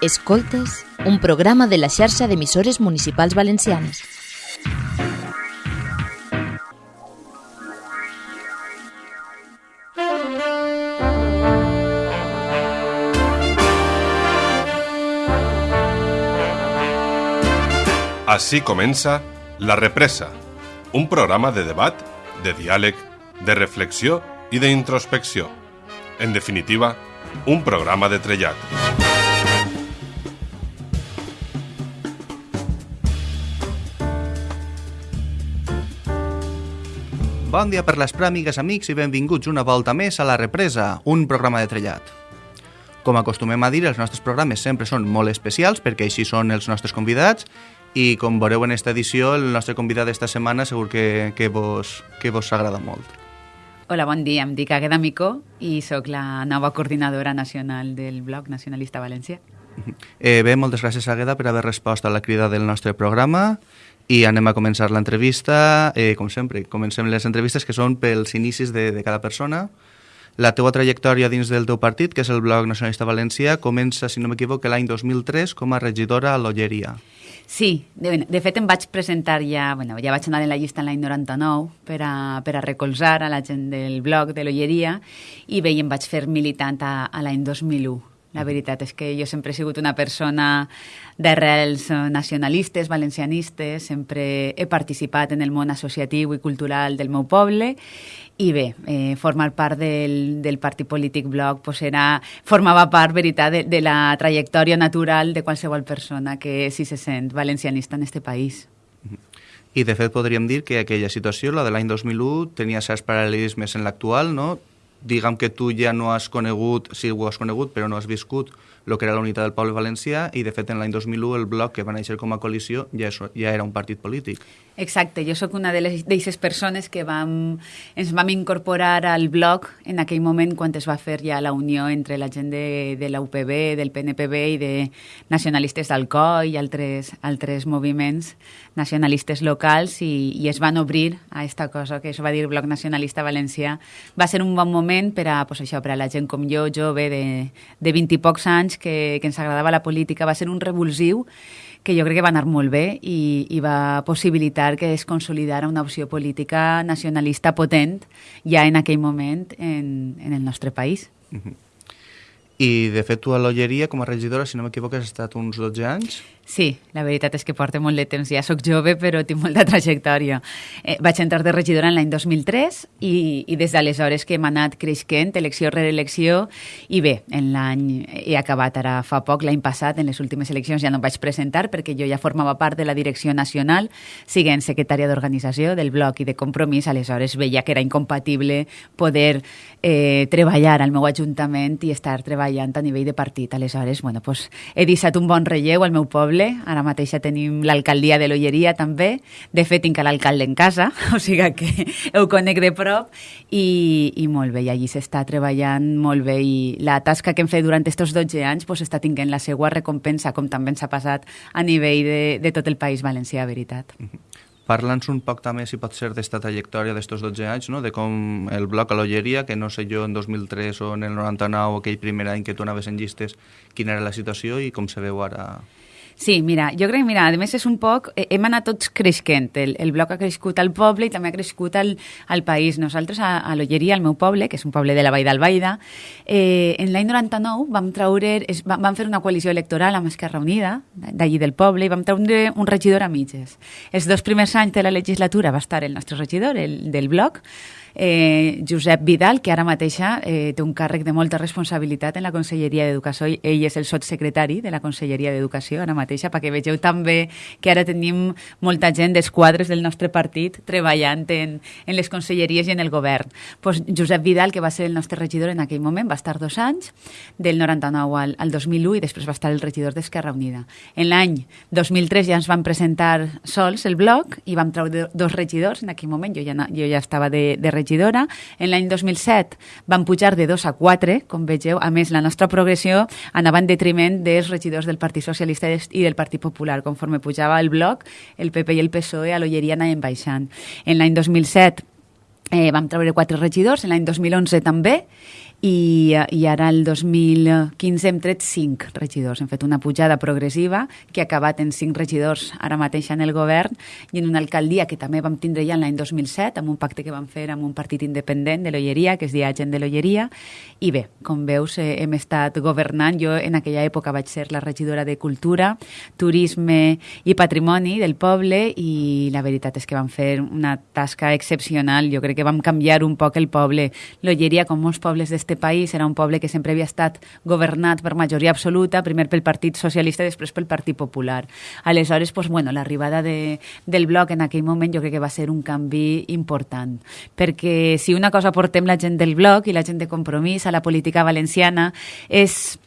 Escoltes, un programa de la xarxa d'emissores municipals valencianes. Així comença La Represa, un programa de debat, de diàleg, de reflexió i d'introspecció. En definitiva, un programa de trellat. Bon dia per les pràmigues, amics, i benvinguts una volta més a La Represa, un programa de trellat. Com acostumem a dir, els nostres programes sempre són molt especials perquè així són els nostres convidats i com veureu en esta edició, el nostre convidat d'esta setmana segur que, que, vos, que vos agrada molt. Hola, bon dia. Em dic Agueda Micó i sóc la nova coordinadora nacional del blog Nacionalista València. Eh, bé, moltes gràcies, Agueda, per haver respost a la crida del nostre programa i anem a començar l'entrevista. Eh, com sempre, comencem les entrevistes que són pels inicis de, de cada persona. La teua trajectòria dins del teu partit, que és el Blog Nacionalista Valencià, comença, si no m'equivoco, l'any 2003 com a regidora a l'Olleria. Sí, de, de fet em vaig presentar ja, bueno, ja vaig anar en la llista en l'any 99 per a, per a recolzar a la gent del blog de l'Olleria i bé, em vaig fer militant a, a l'any 2001. La veritat és que jo sempre he sigut una persona d'arrels nacionalistes, valencianistes, sempre he participat en el món associatiu i cultural del meu poble i bé, eh, formar part del, del partit polític bloc pues era, formava part, veritat, de, de la trajectòria natural de qualsevol persona que si se sent valencianista en este país. I, de fet, podríem dir que aquella situació, la de l'any 2001, tenia certs paral·lelismes en l'actual, no? Diguem que tu ja no has conegut, sí ho has conegut, però no has viscut el que era la unitat del poble valencià i, de fet, en l'any 2001 el bloc que va néixer com a coalició ja, és, ja era un partit polític. Exacte, jo sóc una d'aquestes persones que vam, ens vam incorporar al bloc en aquell moment quan es va fer ja la unió entre la gent de, de la UPB, del PNPB i de nacionalistes d'Alcoi i altres, altres moviments nacionalistes locals i, i es van obrir a esta cosa que es va dir Bloc Nacionalista Valencià. Va ser un bon moment per a, pues això, per a la gent com jo, jove, de, de 20 i pocs anys, que, que ens agradava la política. Va ser un revulsiu que jo crec que va anar molt bé i, i va possibilitar que es consolidara una opció política nacionalista potent ja en aquell moment en, en el nostre país. Uh -huh. I, de fet, tu a l'Olleria, com a regidora, si no m'equivoco, has estat uns 12 anys? Sí, la veritat és que porto molt de temps. Ja sóc jove, però tinc molta trajectòria. Eh, vaig entrar de regidora en l'any 2003 i, i des d'aleshores que hem anat creixent, elecció rere elecció, i bé, en l'any he acabat ara fa poc, l'any passat, en les últimes eleccions ja no em vaig presentar perquè jo ja formava part de la direcció nacional, siguent secretària d'organització del bloc i de compromís, aleshores veia que era incompatible poder eh, treballar al meu ajuntament i estar treballant a nivell de partit. Aleshores, bueno, pues, he deixat un bon relleu al meu poble poble. Ara mateix ja tenim l'alcaldia de l'Olleria també. De fet, tinc l'alcalde en casa, o sigui que ho conec de prop i, i molt bé, i allí s'està treballant molt bé i la tasca que hem fet durant aquests 12 anys pues, està tinguent la seva recompensa, com també ens ha passat a nivell de, de tot el País Valencià, veritat. Mm -hmm. Parla'ns un poc també, si pot ser, d'esta trajectòria d'estos 12 anys, no? de com el bloc a l'Olleria, que no sé jo en 2003 o en el 99, aquell primer any que tu anaves en llistes, quina era la situació i com se veu ara Sí, mira, jo crec, mira, a més és un poc, eh, hem anat tots creixent, el, el bloc ha crescut al poble i també ha crescut al, al país. Nosaltres a, a l'Olleria, al meu poble, que és un poble de la Vall d'Albaida, eh, en l'any 99 vam traure, es, vam fer una coalició electoral amb Esquerra Unida, d'allí del poble, i vam traure un regidor a mitges. Els dos primers anys de la legislatura va estar el nostre regidor, el del bloc, eh, Josep Vidal, que ara mateixa eh, té un càrrec de molta responsabilitat en la Conselleria d'Educació. Ell és el sotsecretari de la Conselleria d'Educació ara mateixa, perquè vegeu també que ara tenim molta gent dels quadres del nostre partit treballant en, en les conselleries i en el govern. Pues Josep Vidal, que va ser el nostre regidor en aquell moment, va estar dos anys, del 99 al, al 2001, i després va estar el regidor d'Esquerra Unida. En l'any 2003 ja ens van presentar sols el bloc i vam treure dos regidors en aquell moment, jo ja, jo ja estava de, de regidor regidora. En l'any 2007 van pujar de 2 a 4, com vegeu. A més, la nostra progressió anava en detriment dels regidors del Partit Socialista i del Partit Popular. Conforme pujava el bloc, el PP i el PSOE a l'Olleria anaven baixant. En l'any 2007 eh, vam treure quatre regidors, en l'any 2011 també, i, i ara el 2015 hem tret 5 regidors. Hem fet una pujada progressiva que ha acabat en 5 regidors ara mateix en el govern i en una alcaldia que també vam tindre ja l'any 2007 amb un pacte que vam fer amb un partit independent de l'Olleria, que es dia Gent de l'Olleria. I bé, com veus, eh, hem estat governant. Jo en aquella època vaig ser la regidora de Cultura, Turisme i Patrimoni del poble i la veritat és que vam fer una tasca excepcional. Jo crec que vam canviar un poc el poble. L'Olleria, com molts pobles d'este país, era un poble que sempre havia estat governat per majoria absoluta, primer pel Partit Socialista i després pel Partit Popular. Aleshores, pues, bueno, l'arribada de, del bloc en aquell moment jo crec que va ser un canvi important, perquè si una cosa portem la gent del bloc i la gent de compromís a la política valenciana és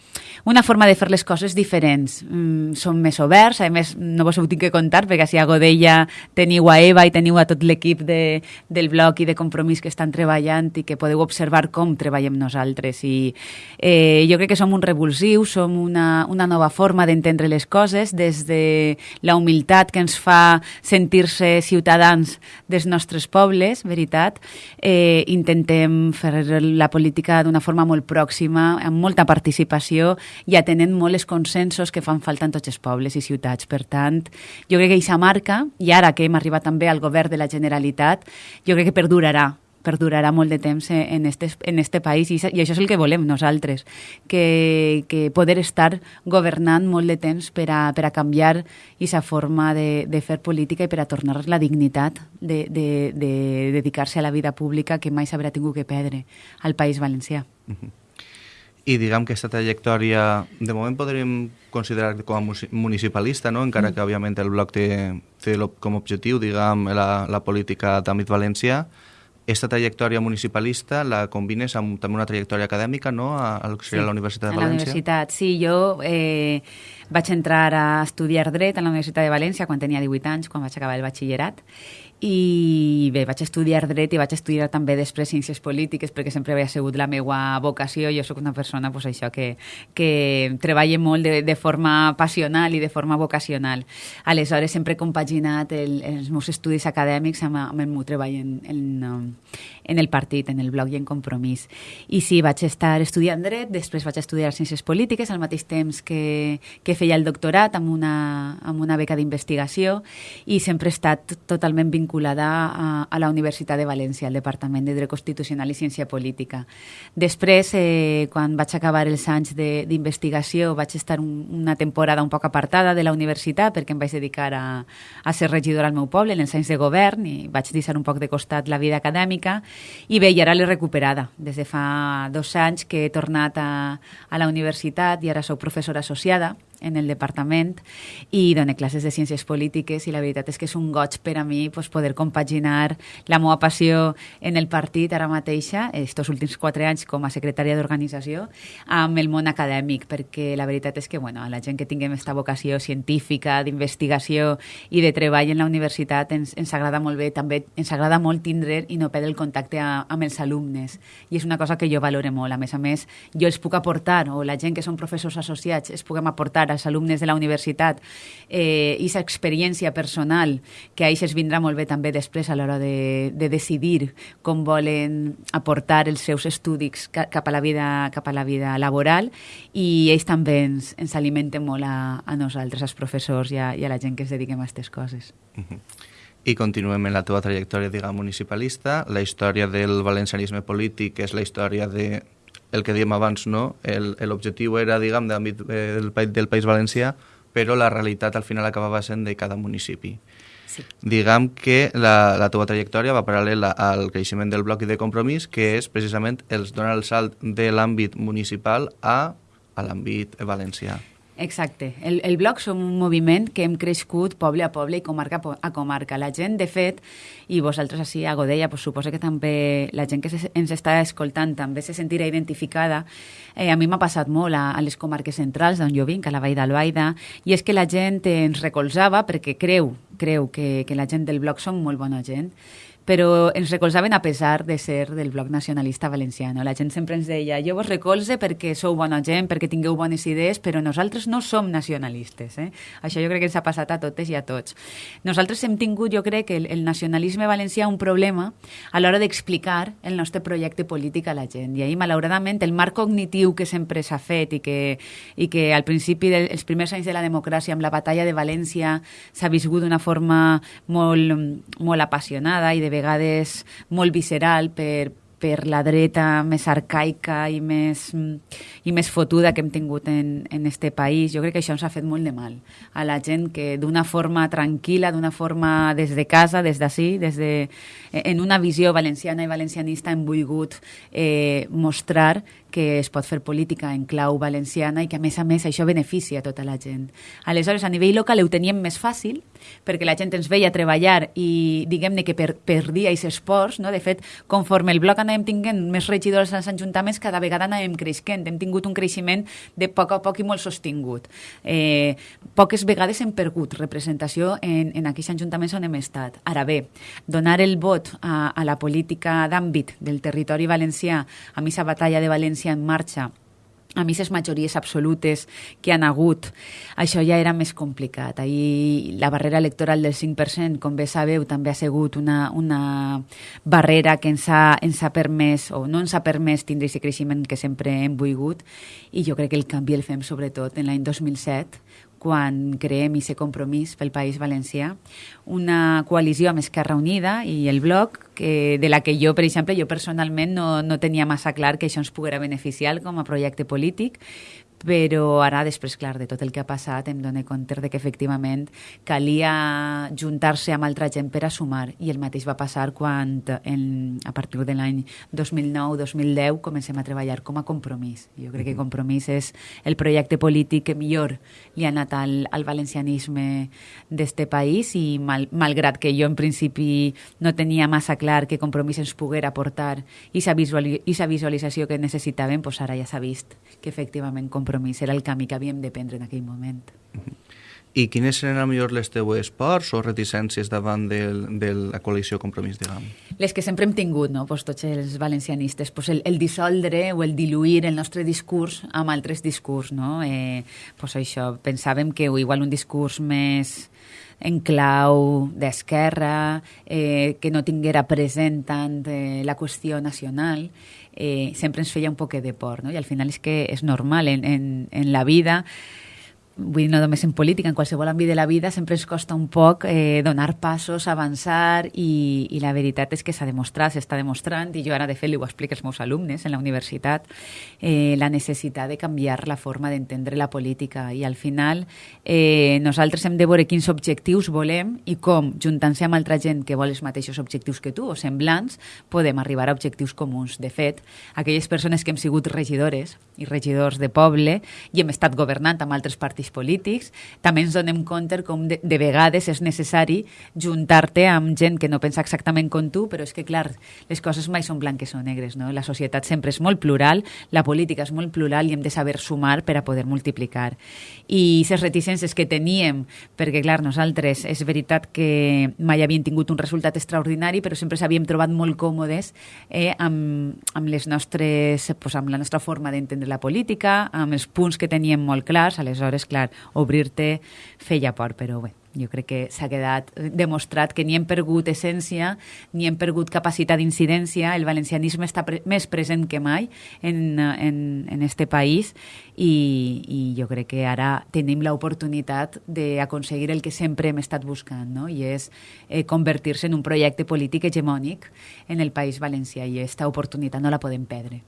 una forma de fer les coses diferents. Mm, som més oberts, a més no vos ho tinc que contar perquè si a Godella teniu a Eva i teniu a tot l'equip de, del blog i de compromís que estan treballant i que podeu observar com treballem nosaltres. I eh, jo crec que som un revulsiu, som una, una nova forma d'entendre les coses des de la humilitat que ens fa sentir-se ciutadans dels nostres pobles, veritat. Eh, intentem fer la política d'una forma molt pròxima, amb molta participació i atenent molt els consensos que fan falta en tots els pobles i ciutats. Per tant, jo crec que aquesta marca, i ara que hem arribat també al govern de la Generalitat, jo crec que perdurarà perdurarà molt de temps en este, en este país i, això és el que volem nosaltres, que, que poder estar governant molt de temps per a, per a canviar aquesta forma de, de fer política i per a tornar la dignitat de, de, de dedicar-se a la vida pública que mai s'haurà tingut que perdre al País Valencià. Uh -huh i diguem que aquesta trajectòria de moment podríem considerar com a municipalista, no? encara que òbviament el bloc té, té com a objectiu diguem, la, la política d'àmbit valencià. Aquesta trajectòria municipalista la combines amb també una trajectòria acadèmica no? a, a, sí, a la Universitat de València? A la universitat, sí. Jo eh, vaig entrar a estudiar dret a la Universitat de València quan tenia 18 anys, quan vaig acabar el batxillerat, i bé, vaig estudiar dret i vaig estudiar també després ciències polítiques perquè sempre havia sigut la meva vocació. Jo sóc una persona pues, això que, que treballa molt de, de forma passional i de forma vocacional. Aleshores sempre he compaginat el, els meus estudis acadèmics amb, amb el meu treball en, en, en el partit, en el blog i en compromís. I sí, vaig estar estudiant dret, després vaig estudiar ciències polítiques al mateix temps que, que feia el doctorat amb una, amb una beca d'investigació i sempre he estat totalment vinculada a, a la Universitat de València, al Departament de Dret Constitucional i Ciència Política. Després, eh, quan vaig acabar els anys d'investigació, vaig estar un, una temporada un poc apartada de la universitat perquè em vaig dedicar a, a ser regidor al meu poble en els anys de govern i vaig deixar un poc de costat la vida acadèmica i bé, i ara l'he recuperada. Des de fa dos anys que he tornat a, a la universitat i ara sóc professora associada en el departament i dona classes de ciències polítiques i la veritat és que és un goig per a mi pues, poder compaginar la meva passió en el partit ara mateixa, estos últims quatre anys com a secretària d'organització, amb el món acadèmic, perquè la veritat és que bueno, a la gent que tinguem aquesta vocació científica, d'investigació i de treball en la universitat ens, ens agrada molt bé, també ens agrada molt tindre i no perdre el contacte a, amb els alumnes. I és una cosa que jo valore molt, a més a més jo els puc aportar, o la gent que són professors associats els puguem aportar als alumnes de la universitat eh, i experiència personal que a ells es vindrà molt bé també després a l'hora de, de decidir com volen aportar els seus estudis cap a la vida, cap a la vida laboral i ells també ens, ens alimenten molt a, a nosaltres, als professors i a, i a la gent que es dediquem a aquestes coses. Uh -huh. I continuem en la teva trajectòria, diguem, municipalista. La història del valencianisme polític és la història de el que dèiem abans, no? l'objectiu era, diguem, d'àmbit eh, del, del País Valencià, però la realitat al final acabava sent de cada municipi. Sí. Diguem que la, la teva trajectòria va paral·lela al creixement del bloc i de compromís, que és precisament els donar el salt de l'àmbit municipal a, a l'àmbit valencià. Exacte. El, el bloc som un moviment que hem crescut poble a poble i comarca a comarca. La gent, de fet, i vosaltres així a Godella, pues, suposo que també la gent que se, ens està escoltant també se sentirà identificada. Eh, a mi m'ha passat molt a, a les comarques centrals d'on jo vinc, a la Vall d'Albaida, i és que la gent ens recolzava perquè creu, creu que, que la gent del bloc som molt bona gent però ens recolzaven a pesar de ser del bloc nacionalista valenciano. La gent sempre ens deia, jo vos recolze perquè sou bona gent, perquè tingueu bones idees, però nosaltres no som nacionalistes. Eh? Això jo crec que ens ha passat a totes i a tots. Nosaltres hem tingut, jo crec, el, el nacionalisme valencià un problema a l'hora d'explicar el nostre projecte polític a la gent. I ahir, malauradament, el marc cognitiu que sempre s'ha fet i que, i que al principi dels primers anys de la democràcia, amb la batalla de València, s'ha viscut d'una forma molt, molt apassionada i de vegades molt visceral per, per la dreta més arcaica i més, i més fotuda que hem tingut en, en este país. Jo crec que això ens ha fet molt de mal a la gent que d'una forma tranquil·la, d'una forma des de casa, des d'ací, des de, en una visió valenciana i valencianista hem volgut eh, mostrar que es pot fer política en clau valenciana i que, a més a més, això beneficia tota la gent. Aleshores, a nivell local ho teníem més fàcil, perquè la gent ens veia treballar i, diguem-ne, que per, perdia aquests esports, no? De fet, conforme el bloc anàvem tinguent més regidors als ajuntaments, cada vegada anàvem creixent. Hem tingut un creixement de poc a poc i molt sostingut. Eh, poques vegades hem perdut representació en, en aquells ajuntaments on hem estat. Ara bé, donar el vot a, a la política d'àmbit del territori valencià, a missa batalla de València València en marxa a les majories absolutes que han hagut, això ja era més complicat. Ahir la barrera electoral del 5%, com bé sabeu, també ha sigut una, una barrera que ens ha, ens ha permès, o no ens ha permès tindre aquest creixement que sempre hem volgut, i jo crec que el canvi el fem sobretot en l'any 2007, quan creem i ser compromís pel País Valencià, una coalició amb Esquerra Unida i el Bloc, que, de la que jo, per exemple, jo personalment no, no tenia massa clar que això ens poguera beneficiar com a projecte polític, però ara, després, clar, de tot el que ha passat, em dono compte de que efectivament calia juntar-se amb altra gent per a sumar, i el mateix va passar quan, en, a partir de l'any 2009-2010, comencem a treballar com a compromís. Jo crec que compromís és el projecte polític que millor li ha anat al, al valencianisme d'este país i mal, malgrat que jo en principi no tenia massa clar que compromís ens poguera aportar i sa visualització que necessitàvem, doncs ara ja s'ha vist que efectivament compromís era el camí que havíem de prendre en aquell moment. I quines eren millor les teues ports o reticències davant del, de la coalició Compromís, diguem? Les que sempre hem tingut, no? pues tots els valencianistes, pues el, el dissoldre o el diluir el nostre discurs amb altres discurs. No? Eh, pues això, pensàvem que igual un discurs més en clau d'esquerra, eh, que no tinguera present tant eh, la qüestió nacional, eh, sempre ens feia un poc de por, no? I al final és que és normal en, en, en la vida vull dir, no només en política, en qualsevol àmbit de la vida sempre ens costa un poc eh, donar passos, avançar i, i la veritat és que s'ha demostrat, s'està demostrant i jo ara de fet li ho explico als meus alumnes en la universitat eh, la necessitat de canviar la forma d'entendre la política i al final eh, nosaltres hem de veure quins objectius volem i com, juntant-se amb altra gent que vol els mateixos objectius que tu o semblants, podem arribar a objectius comuns. De fet, aquelles persones que hem sigut regidores i regidors de poble i hem estat governant amb altres partits partits polítics, també ens donem compte com de, de vegades és necessari juntar-te amb gent que no pensa exactament com tu, però és que, clar, les coses mai són blanques o negres, no? La societat sempre és molt plural, la política és molt plural i hem de saber sumar per a poder multiplicar. I les reticències que teníem, perquè, clar, nosaltres és veritat que mai havíem tingut un resultat extraordinari, però sempre s'havíem trobat molt còmodes eh, amb, amb, les nostres, pues, amb la nostra forma d'entendre la política, amb els punts que teníem molt clars, aleshores, clar, clar, obrir-te feia por, però bé, jo crec que s'ha quedat demostrat que ni hem perdut essència, ni hem perdut capacitat d'incidència, el valencianisme està pre més present que mai en, en, en este país i, i jo crec que ara tenim l'oportunitat d'aconseguir el que sempre hem estat buscant, no? i és eh, convertir-se en un projecte polític hegemònic en el País Valencià i aquesta oportunitat no la podem perdre.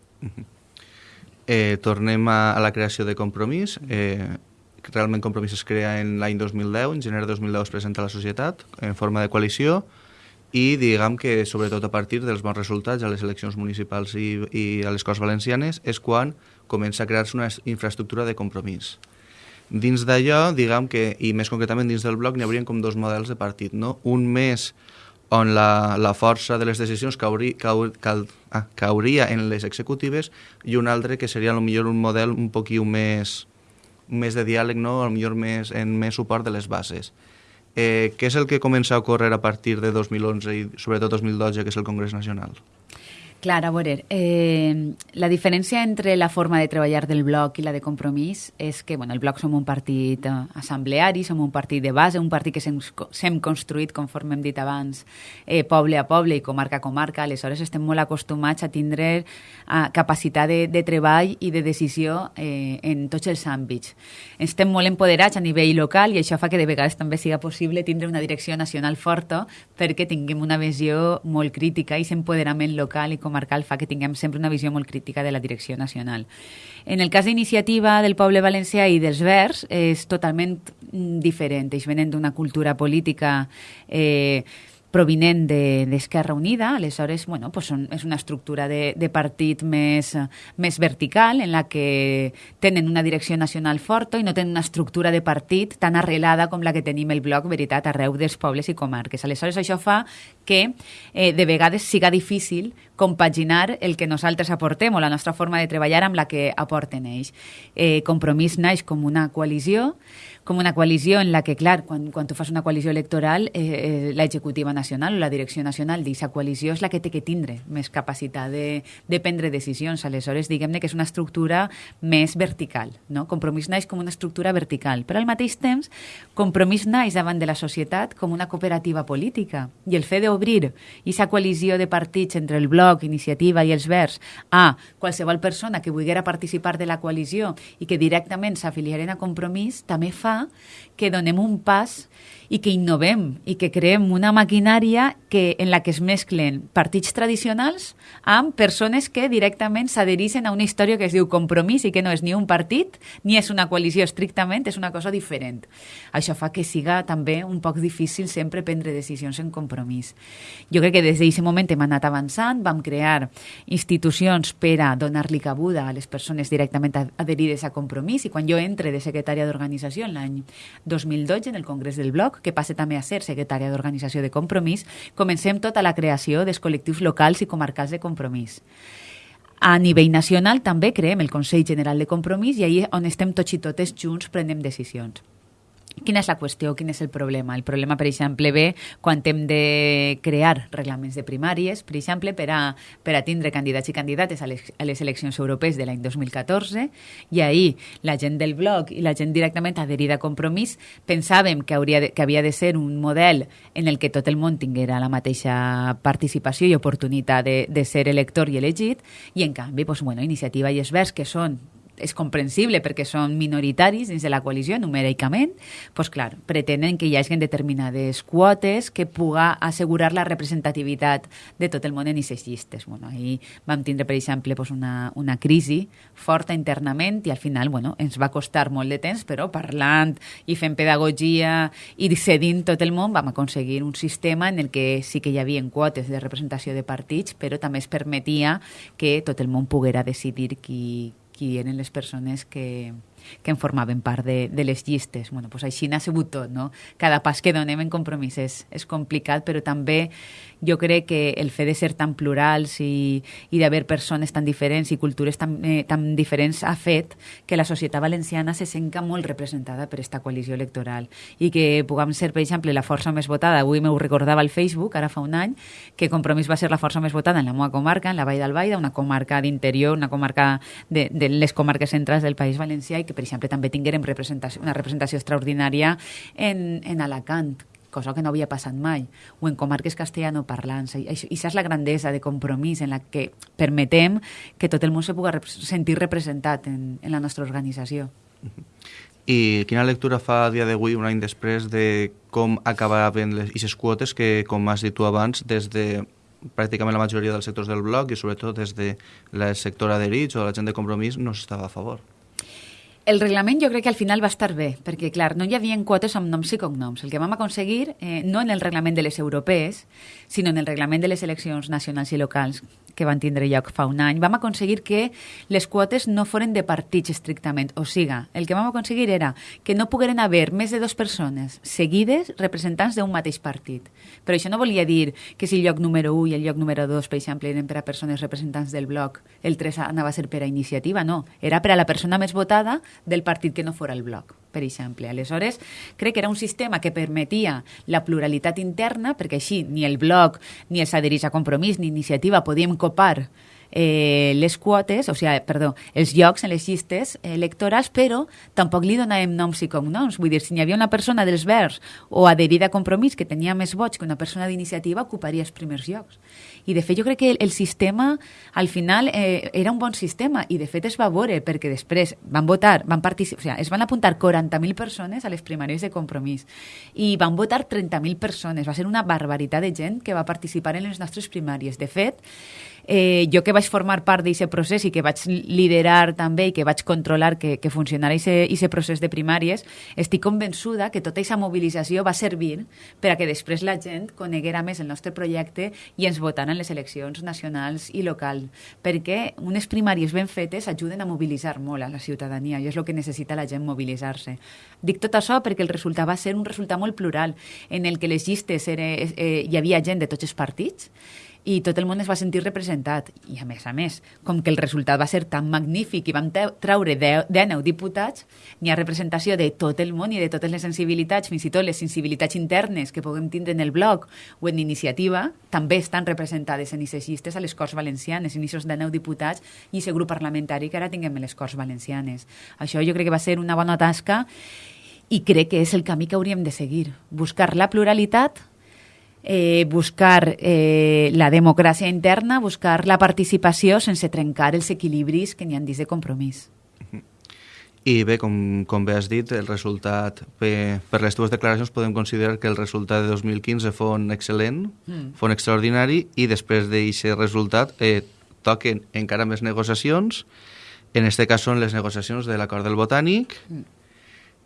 Eh, tornem a, a la creació de Compromís. Eh, realment Compromís es crea en l'any 2010, en gener de 2010 es presenta a la societat en forma de coalició i diguem que sobretot a partir dels bons resultats a les eleccions municipals i, i a les Corts Valencianes és quan comença a crear-se una infraestructura de compromís. Dins d'allò, diguem que, i més concretament dins del bloc, n'hi haurien com dos models de partit, no? Un més on la, la força de les decisions cauria, caur, cal, ah, cauria en les executives i un altre que seria millor un model un poquiu més, més de diàleg, no? millor més, en més suport de les bases. Eh, què és el que comença a ocórrer a partir de 2011 i sobretot 2012, que és el Congrés Nacional? Clar, a veure, eh, la diferència entre la forma de treballar del bloc i la de compromís és que bueno, el bloc som un partit eh, assembleari, som un partit de base, un partit que s'hem construït, conforme hem dit abans, eh, poble a poble i comarca a comarca, aleshores estem molt acostumats a tindre eh, capacitat de, de treball i de decisió eh, en tots els àmbits. Estem molt empoderats a nivell local i això fa que de vegades també siga possible tindre una direcció nacional forta perquè tinguem una visió molt crítica i s'empoderament local i comarcal fa que tinguem sempre una visió molt crítica de la direcció nacional. En el cas d'iniciativa del poble valencià i dels Verds és totalment mm, diferent. Ells venen d'una cultura política eh, provinent d'Esquerra de, Unida, aleshores bueno, pues són, és una estructura de, de partit més, més vertical en la que tenen una direcció nacional forta i no tenen una estructura de partit tan arrelada com la que tenim el bloc Veritat arreu dels pobles i comarques. Aleshores això fa que eh, de vegades siga difícil compaginar el que nosaltres aportem o la nostra forma de treballar amb la que aporten ells. Eh, compromís naix com una coalició, com una coalició en la que, clar, quan, quan tu fas una coalició electoral, eh, eh, l'executiva nacional o la direcció nacional d'aquesta coalició és la que té que tindre més capacitat de, de prendre decisions. Aleshores, diguem-ne que és una estructura més vertical. No? Compromís naix com una estructura vertical, però al mateix temps, compromís naix davant de la societat com una cooperativa política. I el fet d'obrir aquesta coalició de partits entre el Bloc, Iniciativa i els Verds a qualsevol persona que volguera participar de la coalició i que directament s'afiliaren a Compromís també fa que donem un pas i que innovem i que creem una maquinària que, en la que es mesclen partits tradicionals amb persones que directament s'adhereixen a una història que es diu compromís i que no és ni un partit ni és una coalició estrictament, és una cosa diferent. Això fa que siga també un poc difícil sempre prendre decisions en compromís. Jo crec que des d'aquest moment hem anat avançant, vam crear institucions per a donar-li cabuda a les persones directament adherides a compromís i quan jo entre de secretària d'organització l'any 2012 en el Congrés del Bloc, que passa també a ser secretària d'Organització de Compromís, comencem tota la creació dels col·lectius locals i comarcals de compromís. A nivell nacional també creem el Consell General de Compromís i ahir on estem tots i totes junts prenem decisions. Quina és la qüestió? Quin és el problema? El problema, per exemple, ve quan hem de crear reglaments de primàries, per exemple, per a, per a tindre candidats i candidates a les, a les eleccions europees de l'any 2014, i ahir la gent del bloc i la gent directament adherida a Compromís pensàvem que, hauria de, que havia de ser un model en el que tot el món tinguera la mateixa participació i oportunitat de, de ser elector i elegit, i en canvi, doncs, bueno, Iniciativa i Esvers, que són és comprensible perquè són minoritaris dins de la coalició numèricament, doncs clar, pretenen que hi hagi determinades quotes que puga assegurar la representativitat de tot el món en aquestes llistes. Bueno, ahir vam tindre, per exemple, doncs una, una crisi forta internament i al final bueno, ens va costar molt de temps, però parlant i fent pedagogia i cedint tot el món vam aconseguir un sistema en el que sí que hi havia quotes de representació de partits, però també es permetia que tot el món poguera decidir qui, qui eren les persones que, que en formaven part de, de les llistes. Bueno, pues així n'ha sigut tot, no? Cada pas que donem en compromís és, és complicat, però també jo crec que el fet de ser tan plurals i, i d'haver persones tan diferents i cultures tan, eh, tan diferents ha fet que la societat valenciana se senca molt representada per aquesta coalició electoral i que puguem ser, per exemple, la força més votada. Avui m'ho recordava al Facebook, ara fa un any, que Compromís va ser la força més votada en la meva comarca, en la Vall d'Albaida, una comarca d'interior, una comarca de, de les comarques centrals del País Valencià i que, per exemple, també tinguérem representació, una representació extraordinària en, en Alacant, cosa que no havia passat mai, o en comarques castellanoparlants. I això és la grandesa de compromís en la que permetem que tot el món se pugui sentir representat en, en la nostra organització. I quina lectura fa a dia d'avui, un any després, de com acabaven aquestes quotes que, com has dit tu abans, des de pràcticament la majoria dels sectors del bloc i sobretot des de la sector adherits o la gent de compromís no s'estava a favor? El reglament jo crec que al final va estar bé, perquè, clar, no hi havia quotes amb noms i cognoms. El que vam aconseguir, eh, no en el reglament de les europees, sinó en el reglament de les eleccions nacionals i locals, que van tindre lloc fa un any, vam aconseguir que les quotes no foren de partits estrictament. O siga, el que vam aconseguir era que no pogueren haver més de dues persones seguides representants d'un mateix partit. Però això no volia dir que si el lloc número 1 i el lloc número 2, per exemple, eren per a persones representants del bloc, el 3 anava a ser per a iniciativa, no. Era per a la persona més votada del partit que no fora el bloc per exemple. Aleshores, crec que era un sistema que permetia la pluralitat interna, perquè així ni el bloc, ni els adherits a compromís, ni iniciativa podíem copar eh, les quotes, o sigui, perdó, els llocs en les llistes electorals, però tampoc li donàvem noms i cognoms. Vull dir, si hi havia una persona dels Verds o adherida a Compromís que tenia més vots que una persona d'iniciativa, ocuparia els primers llocs. I, de fet, jo crec que el, sistema, al final, eh, era un bon sistema i, de fet, es va veure perquè després van votar, van participar, o sigui, es van apuntar 40.000 persones a les primàries de Compromís i van votar 30.000 persones. Va ser una barbaritat de gent que va participar en les nostres primàries. De fet, eh, jo que vaig formar part d'aquest procés i que vaig liderar també i que vaig controlar que, que funcionara aquest procés de primàries, estic convençuda que tota aquesta mobilització va servir per a que després la gent coneguera més el nostre projecte i ens votara en les eleccions nacionals i local, perquè unes primàries ben fetes ajuden a mobilitzar molt a la ciutadania i és el que necessita la gent mobilitzar-se. Dic tot això perquè el resultat va ser un resultat molt plural, en el que les llistes era, eh, hi havia gent de tots els partits i tot el món es va sentir representat. I a més a més, com que el resultat va ser tan magnífic i vam traure 19 diputats, n'hi ha representació de tot el món i de totes les sensibilitats, fins i tot les sensibilitats internes que puguem tindre en el bloc o en iniciativa, també estan representades en aquestes llistes a les Corts Valencianes, en aquests 19 diputats i aquest grup parlamentari que ara tinguem en les Corts Valencianes. Això jo crec que va ser una bona tasca i crec que és el camí que hauríem de seguir. Buscar la pluralitat, eh, buscar eh, la democràcia interna, buscar la participació sense trencar els equilibris que n'hi han dins de compromís. I bé, com, com bé has dit, el resultat, per, per les teves declaracions podem considerar que el resultat de 2015 fon excel·lent, mm. fon extraordinari, i després d'aquest resultat eh, toquen encara més negociacions, en aquest cas són les negociacions de l'acord del Botànic, mm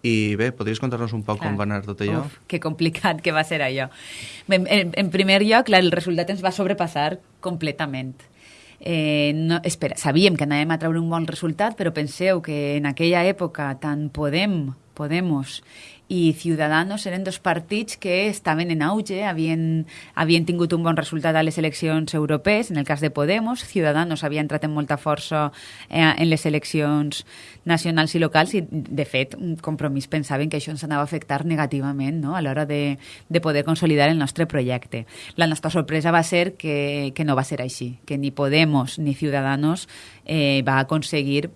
i bé, podries contar-nos un poc clar. com va anar tot allò? Uf, que complicat que va ser allò. En, en, en primer lloc, el resultat ens va sobrepassar completament. Eh, no, espera, sabíem que anàvem a treure un bon resultat, però penseu que en aquella època tant Podem, Podemos i Ciudadanos eren dos partits que estaven en auge, havien, havien tingut un bon resultat a les eleccions europees, en el cas de Podemos, Ciudadanos havia entrat en molta força eh, en les eleccions nacionals i locals i, de fet, un compromís pensaven que això ens anava a afectar negativament no? a l'hora de, de poder consolidar el nostre projecte. La nostra sorpresa va ser que, que no va ser així, que ni Podemos ni Ciudadanos eh, va aconseguir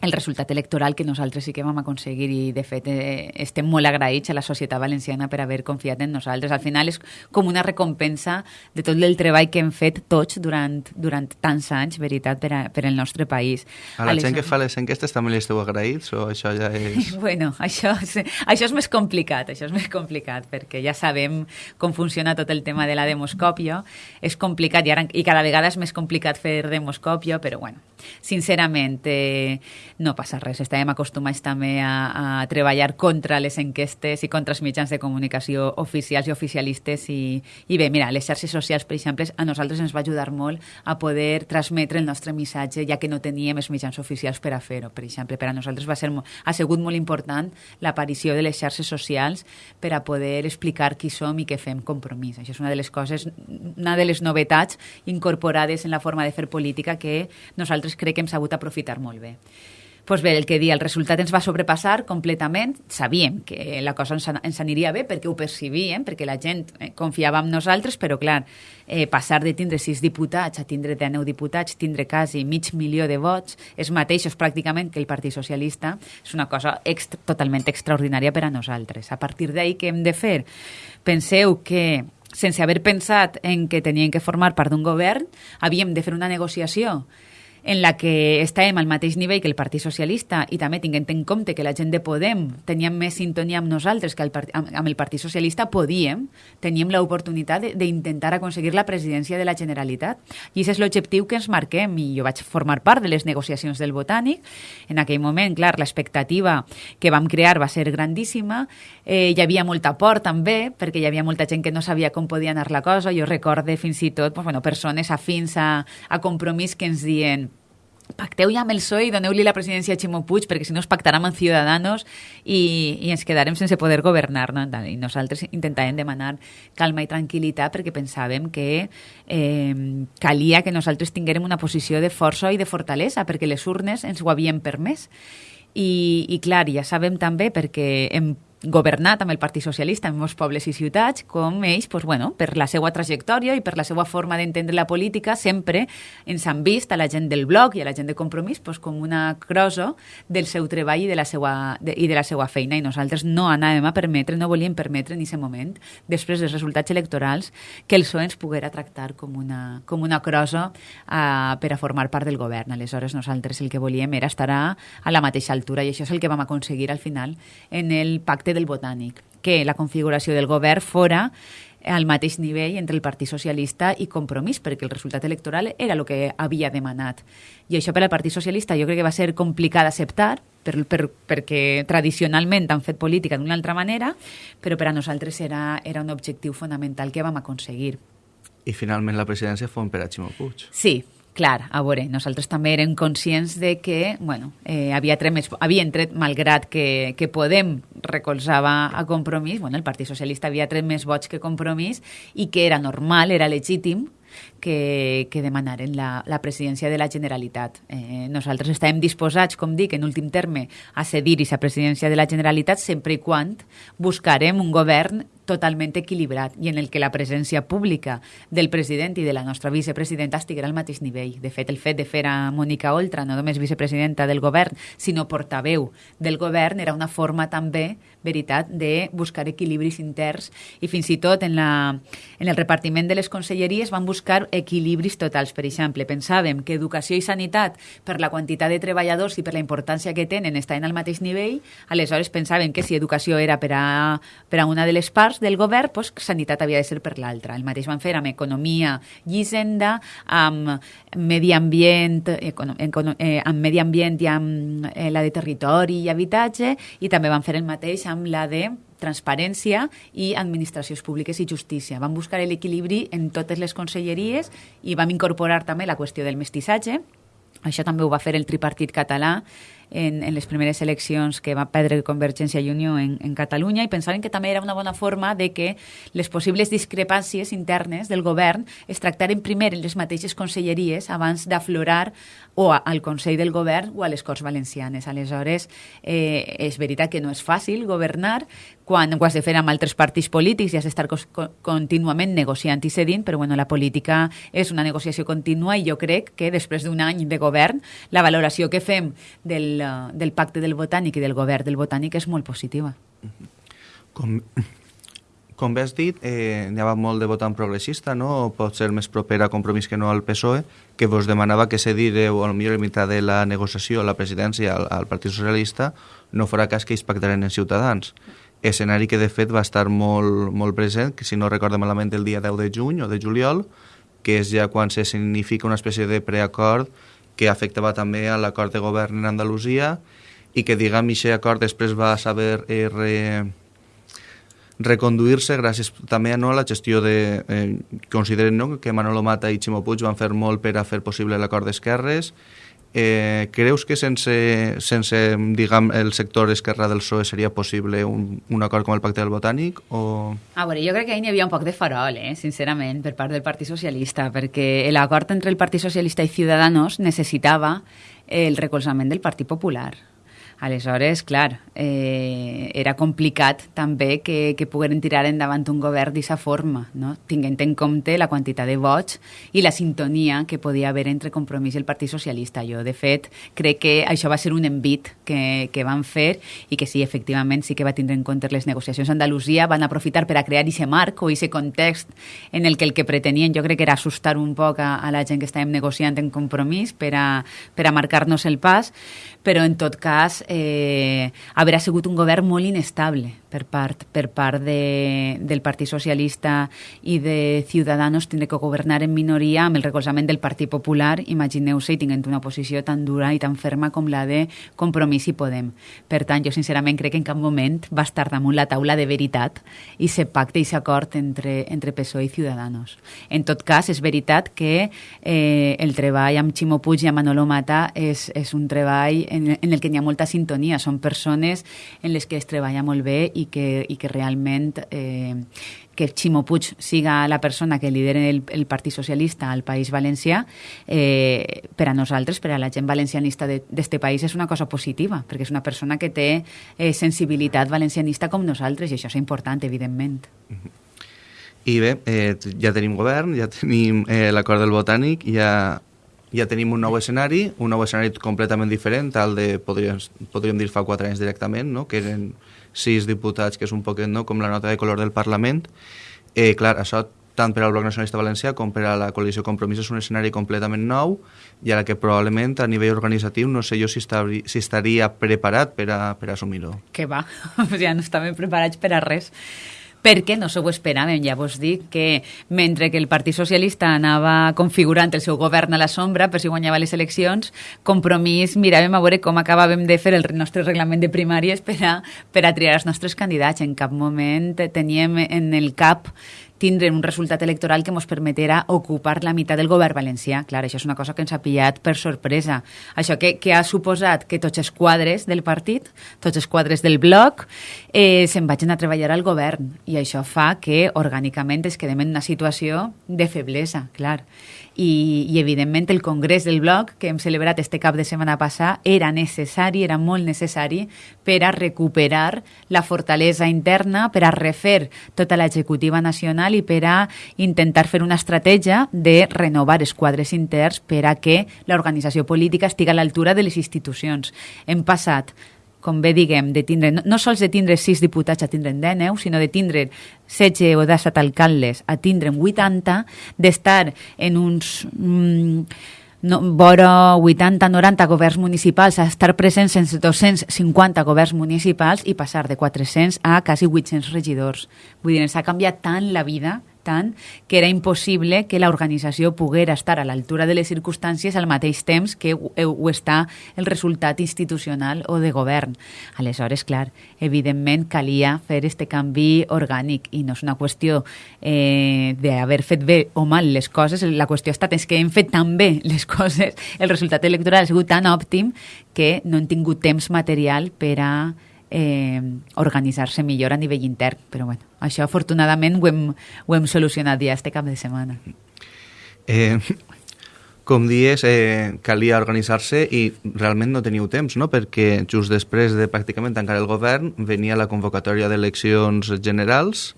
el resultat electoral que nosaltres sí que vam aconseguir i de fet eh, estem molt agraïts a la societat valenciana per haver confiat en nosaltres. Al final és com una recompensa de tot el treball que hem fet tots durant, durant tants anys, veritat, per, a, per al nostre país. A la Aleshores... gent que fa les enquestes també li esteu agraïts o això ja és... bueno, això, això és més complicat, això és més complicat perquè ja sabem com funciona tot el tema de la demoscòpia. És complicat i, ara, i cada vegada és més complicat fer demoscòpia, però bueno, sincerament, eh, no passa res. Estàvem acostumats també a, a treballar contra les enquestes i contra els mitjans de comunicació oficials i oficialistes i, i bé, mira, les xarxes socials, per exemple, a nosaltres ens va ajudar molt a poder transmetre el nostre missatge, ja que no teníem els mitjans oficials per a fer-ho. Per exemple, per a nosaltres va ser, ha sigut molt important l'aparició de les xarxes socials per a poder explicar qui som i què fem compromís. Això és una de les coses, una de les novetats incorporades en la forma de fer política que nosaltres crec que hem sabut aprofitar molt bé pues bé, el que dia, el resultat ens va sobrepassar completament. Sabíem que la cosa ens, ens aniria bé perquè ho percibíem, perquè la gent eh, confiava en nosaltres, però clar, eh, passar de tindre sis diputats a tindre 19 diputats, tindre quasi mig milió de vots, és mateixos pràcticament que el Partit Socialista, és una cosa ext totalment extraordinària per a nosaltres. A partir d'ahir, què hem de fer? Penseu que sense haver pensat en que tenien que formar part d'un govern, havíem de fer una negociació en la que estàvem al mateix nivell que el Partit Socialista i també tinguent en compte que la gent de Podem teníem més sintonia amb nosaltres que el, amb, amb el Partit Socialista, podíem, teníem l'oportunitat d'intentar aconseguir la presidència de la Generalitat. I aquest és l'objectiu que ens marquem i jo vaig formar part de les negociacions del Botànic. En aquell moment, clar, l'expectativa que vam crear va ser grandíssima. Eh, hi havia molta por també, perquè hi havia molta gent que no sabia com podia anar la cosa. Jo recorde fins i tot pues, bueno, persones afins a, a compromís que ens dient pacteu ja amb el PSOE i doneu-li la presidència a Ximo Puig perquè si no es pactarà amb Ciudadanos i, i ens quedarem sense poder governar no? i nosaltres intentàvem demanar calma i tranquil·litat perquè pensàvem que eh, calia que nosaltres tinguérem una posició de força i de fortalesa perquè les urnes ens ho havien permès i, i clar, ja sabem també perquè hem governat amb el Partit Socialista en molts pobles i ciutats, com ells, pues, bueno, per la seva trajectòria i per la seva forma d'entendre la política, sempre ens han vist a la gent del bloc i a la gent de compromís pues, com una crosa del seu treball i de la seva, de, i de la seva feina. I nosaltres no anàvem a permetre, no volíem permetre en aquest moment, després dels resultats electorals, que el PSOE ens poguera tractar com una, com una crosa uh, per a formar part del govern. Aleshores, nosaltres el que volíem era estar a, a la mateixa altura i això és el que vam aconseguir al final en el pacte del Botànic, que la configuració del govern fora al mateix nivell entre el Partit Socialista i Compromís, perquè el resultat electoral era el que havia demanat. I això per al Partit Socialista jo crec que va ser complicat d'acceptar, per, per, perquè tradicionalment han fet política d'una altra manera, però per a nosaltres era, era un objectiu fonamental que vam aconseguir. I finalment la presidència fou per a Ximo Puig. Sí, Clar, a veure, nosaltres també érem conscients de que, bueno, eh, havia tret més, tret, malgrat que, que Podem recolzava a Compromís, bueno, el Partit Socialista havia tret més vots que Compromís i que era normal, era legítim que, que demanaren la, la presidència de la Generalitat. Eh, nosaltres estàvem disposats, com dic, en últim terme, a cedir aquesta presidència de la Generalitat sempre i quan buscarem un govern totalment equilibrat i en el que la presència pública del president i de la nostra vicepresidenta estiguera al mateix nivell. De fet, el fet de fer a Mònica Oltra no només vicepresidenta del govern, sinó portaveu del govern era una forma també, veritat, de buscar equilibris interns i fins i tot en, la, en el repartiment de les conselleries van buscar equilibris totals. Per exemple, pensàvem que educació i sanitat, per la quantitat de treballadors i per la importància que tenen, estaven al mateix nivell, aleshores pensàvem que si educació era per a, per a una de les parts, del govern, doncs, sanitat havia de ser per l'altra. El mateix van fer amb economia i hisenda, amb medi ambient, econo, eh, amb medi ambient i amb eh, la de territori i habitatge, i també van fer el mateix amb la de transparència i administracions públiques i justícia. Vam buscar l'equilibri en totes les conselleries i vam incorporar també la qüestió del mestissatge. Això també ho va fer el tripartit català en, en les primeres eleccions que va perdre Convergència i Unió en, en Catalunya i pensaven que també era una bona forma de que les possibles discrepàncies internes del govern es tractaren primer en les mateixes conselleries abans d'aflorar o al Consell del Govern o a les Corts Valencianes. Aleshores, eh, és veritat que no és fàcil governar quan ho has de fer amb altres partits polítics i has d'estar contínuament negociant i cedint, però bueno, la política és una negociació contínua i jo crec que després d'un any de govern la valoració que fem del del, del pacte del botànic i del govern del botànic és molt positiva. Com, com bé has dit, eh, n'hi havia molt de votant progressista, no? pot ser més proper a Compromís que no al PSOE, que vos demanava que cedireu, o millor en mitjà de la negociació, la presidència al, al Partit Socialista, no farà cas que ells pactaren en Ciutadans. Escenari que, de fet, va estar molt, molt present, que si no recordo malament el dia 10 de juny o de juliol, que és ja quan se significa una espècie de preacord que afectava també a l'acord de govern en Andalusia i que, diguem, aquest acord després va saber eh, re, reconduir-se gràcies també a no, la gestió de... Eh, consideren no, que Manolo Mata i Ximo Puig van fer molt per a fer possible l'acord d'esquerres Eh, creus que sense, sense diguem, el sector esquerra del PSOE seria possible un, un acord com el Pacte del Botànic? O... A veure, jo crec que ahir hi havia un poc de farol, eh, sincerament, per part del Partit Socialista, perquè l'acord entre el Partit Socialista i Ciudadanos necessitava el recolzament del Partit Popular. Aleshores, clar, eh, era complicat també que, que pogueren tirar endavant un govern d'aquesta forma, no? tinguent en compte la quantitat de vots i la sintonia que podia haver entre Compromís i el Partit Socialista. Jo, de fet, crec que això va ser un envit que, que van fer i que sí, efectivament, sí que va tindre en compte les negociacions a Andalusia, van aprofitar per a crear aquest marc o aquest context en el que el que pretenien jo crec que era assustar un poc a, a la gent que estàvem negociant en Compromís per a, per a marcar-nos el pas, però en tot cas eh, haurà sigut un govern molt inestable per part, per part de, del Partit Socialista i de Ciudadanos tindre que governar en minoria amb el recolzament del Partit Popular, imagineu-se, i tinguent una posició tan dura i tan ferma com la de Compromís i Podem. Per tant, jo sincerament crec que en cap moment va estar damunt la taula de veritat i se pacte i s'acord entre, entre PSOE i Ciudadanos. En tot cas, és veritat que eh, el treball amb Ximo Puig i amb Manolo Mata és, és un treball en, en el que hi ha molta sintonia. Són persones en les que es treballa molt bé i que, i que realment eh, que Ximo Puig siga la persona que lidera el, el Partit Socialista al País Valencià, eh, per a nosaltres, per a la gent valencianista d'este país, és una cosa positiva, perquè és una persona que té eh, sensibilitat valencianista com nosaltres, i això és important, evidentment. I bé, eh, ja tenim govern, ja tenim eh, l'acord del Botànic, ja, ja tenim un nou escenari, un nou escenari completament diferent al de, podríem, podríem dir, fa quatre anys directament, no? que eren sis diputats, que és un poquet no? com la nota de color del Parlament. Eh, clar, això tant per al Bloc Nacionalista Valencià com per a la coalició Compromís és un escenari completament nou i a la que probablement a nivell organitzatiu no sé jo si, estaria, si estaria preparat per a, per assumir-ho. Que va, ja no estàvem preparats per a res perquè no s'ho esperàvem. Ja vos dic que mentre que el Partit Socialista anava configurant el seu govern a la sombra per si guanyava les eleccions, compromís miràvem a veure com acabàvem de fer el nostre reglament de primàries per a, per a triar els nostres candidats. En cap moment teníem en el cap tindre un resultat electoral que ens permeterà ocupar la meitat del govern valencià. Clar, això és una cosa que ens ha pillat per sorpresa. Això que, que ha suposat que tots els quadres del partit, tots els quadres del bloc, eh, se'n vagin a treballar al govern. I això fa que orgànicament es quedem en una situació de feblesa, clar i, i evidentment el congrés del bloc que hem celebrat este cap de setmana passat era necessari, era molt necessari per a recuperar la fortalesa interna, per a refer tota l'executiva nacional i per a intentar fer una estratègia de renovar els quadres interns per a que l'organització política estigui a l'altura de les institucions. Hem passat com bé diguem, de tindre, no, no sols de tindre sis diputats a tindre 10, sinó de tindre 16 o 17 alcaldes a tindre 80, d'estar en uns... Mm, no, vora 80-90 governs municipals a estar presents en 250 governs municipals i passar de 400 a quasi 800 regidors. Vull dir, ens ha canviat tant la vida tant que era impossible que l'organització poguera estar a l'altura de les circumstàncies al mateix temps que ho, ho està el resultat institucional o de govern. Aleshores, clar, evidentment calia fer este canvi orgànic i no és una qüestió eh, d'haver fet bé o mal les coses, la qüestió ha estat és que hem fet tan bé les coses, el resultat electoral ha sigut tan òptim que no hem tingut temps material per a eh, organitzar-se millor a nivell intern. Però bueno, això afortunadament ho hem, ho hem solucionat ja este cap de setmana. Eh, com dies, eh, calia organitzar-se i realment no teniu temps, no? perquè just després de pràcticament tancar el govern venia la convocatòria d'eleccions generals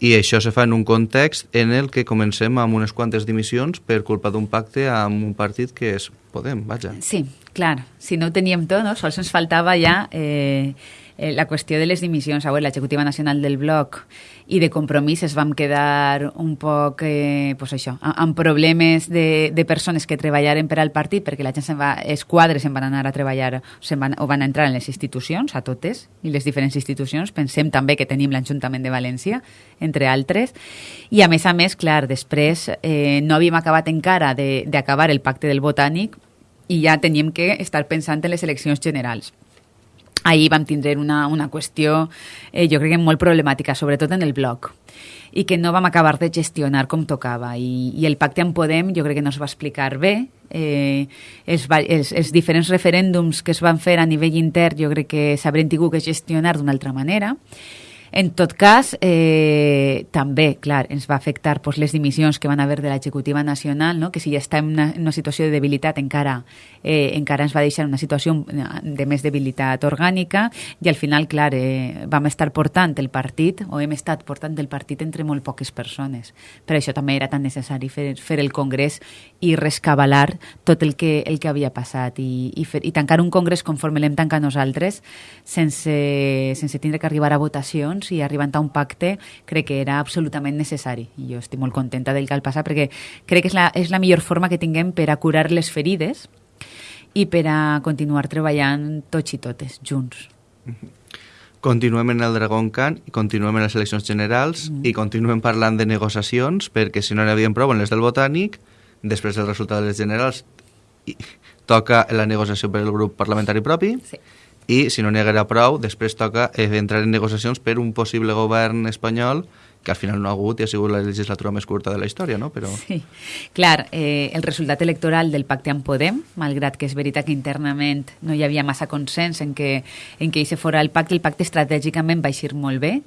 i això se fa en un context en el que comencem amb unes quantes dimissions per culpa d'un pacte amb un partit que és Podem, vaja. Sí, clar, si no ho teníem tot, no? sols ens faltava ja eh, eh, la qüestió de les dimissions. A l'executiva nacional del bloc i de compromís es vam quedar un poc, eh, pues això, amb problemes de, de persones que treballaren per al partit, perquè la gent se'n va, els quadres se'n van anar a treballar se van, o van entrar en les institucions, a totes, i les diferents institucions. Pensem també que tenim l'Ajuntament de València, entre altres. I a més a més, clar, després eh, no havíem acabat encara d'acabar el pacte del Botànic i ja teníem que estar pensant en les eleccions generals ahir vam tindre una, una qüestió, eh, jo crec que molt problemàtica, sobretot en el bloc, i que no vam acabar de gestionar com tocava. I, i el pacte amb Podem jo crec que no es va explicar bé. Eh, els, els, els diferents referèndums que es van fer a nivell intern jo crec que s'haurien tingut que gestionar d'una altra manera. En tot cas, eh, també, clar, ens va afectar pues, les dimissions que van haver de l'executiva nacional, no? que si ja està en una, en una situació de debilitat encara, eh, encara ens va deixar una situació de més debilitat orgànica i al final, clar, eh, vam estar portant el partit, o hem estat portant el partit entre molt poques persones. Per això també era tan necessari fer, fer el congrés i rescabalar tot el que, el que havia passat i, i, fer, i tancar un congrés conforme l'hem tancat nosaltres sense, sense tindre que arribar a votacions junts i arribant a un pacte crec que era absolutament necessari. I jo estic molt contenta del que ha passat perquè crec que és la, és la millor forma que tinguem per a curar les ferides i per a continuar treballant tots i totes, junts. Continuem en el Dragon Can i continuem en les eleccions generals mm. i continuem parlant de negociacions perquè si no n'hi havia prou en les del Botànic, després del resultat de les generals i toca la negociació per el grup parlamentari propi sí i si no n'hi haguera prou, després toca eh, entrar en negociacions per un possible govern espanyol que al final no ha hagut i ha sigut la legislatura més curta de la història, no? Però... Sí, clar, eh, el resultat electoral del pacte amb Podem, malgrat que és veritat que internament no hi havia massa consens en que, en que hi se fora el pacte, el pacte estratègicament va eixir molt bé.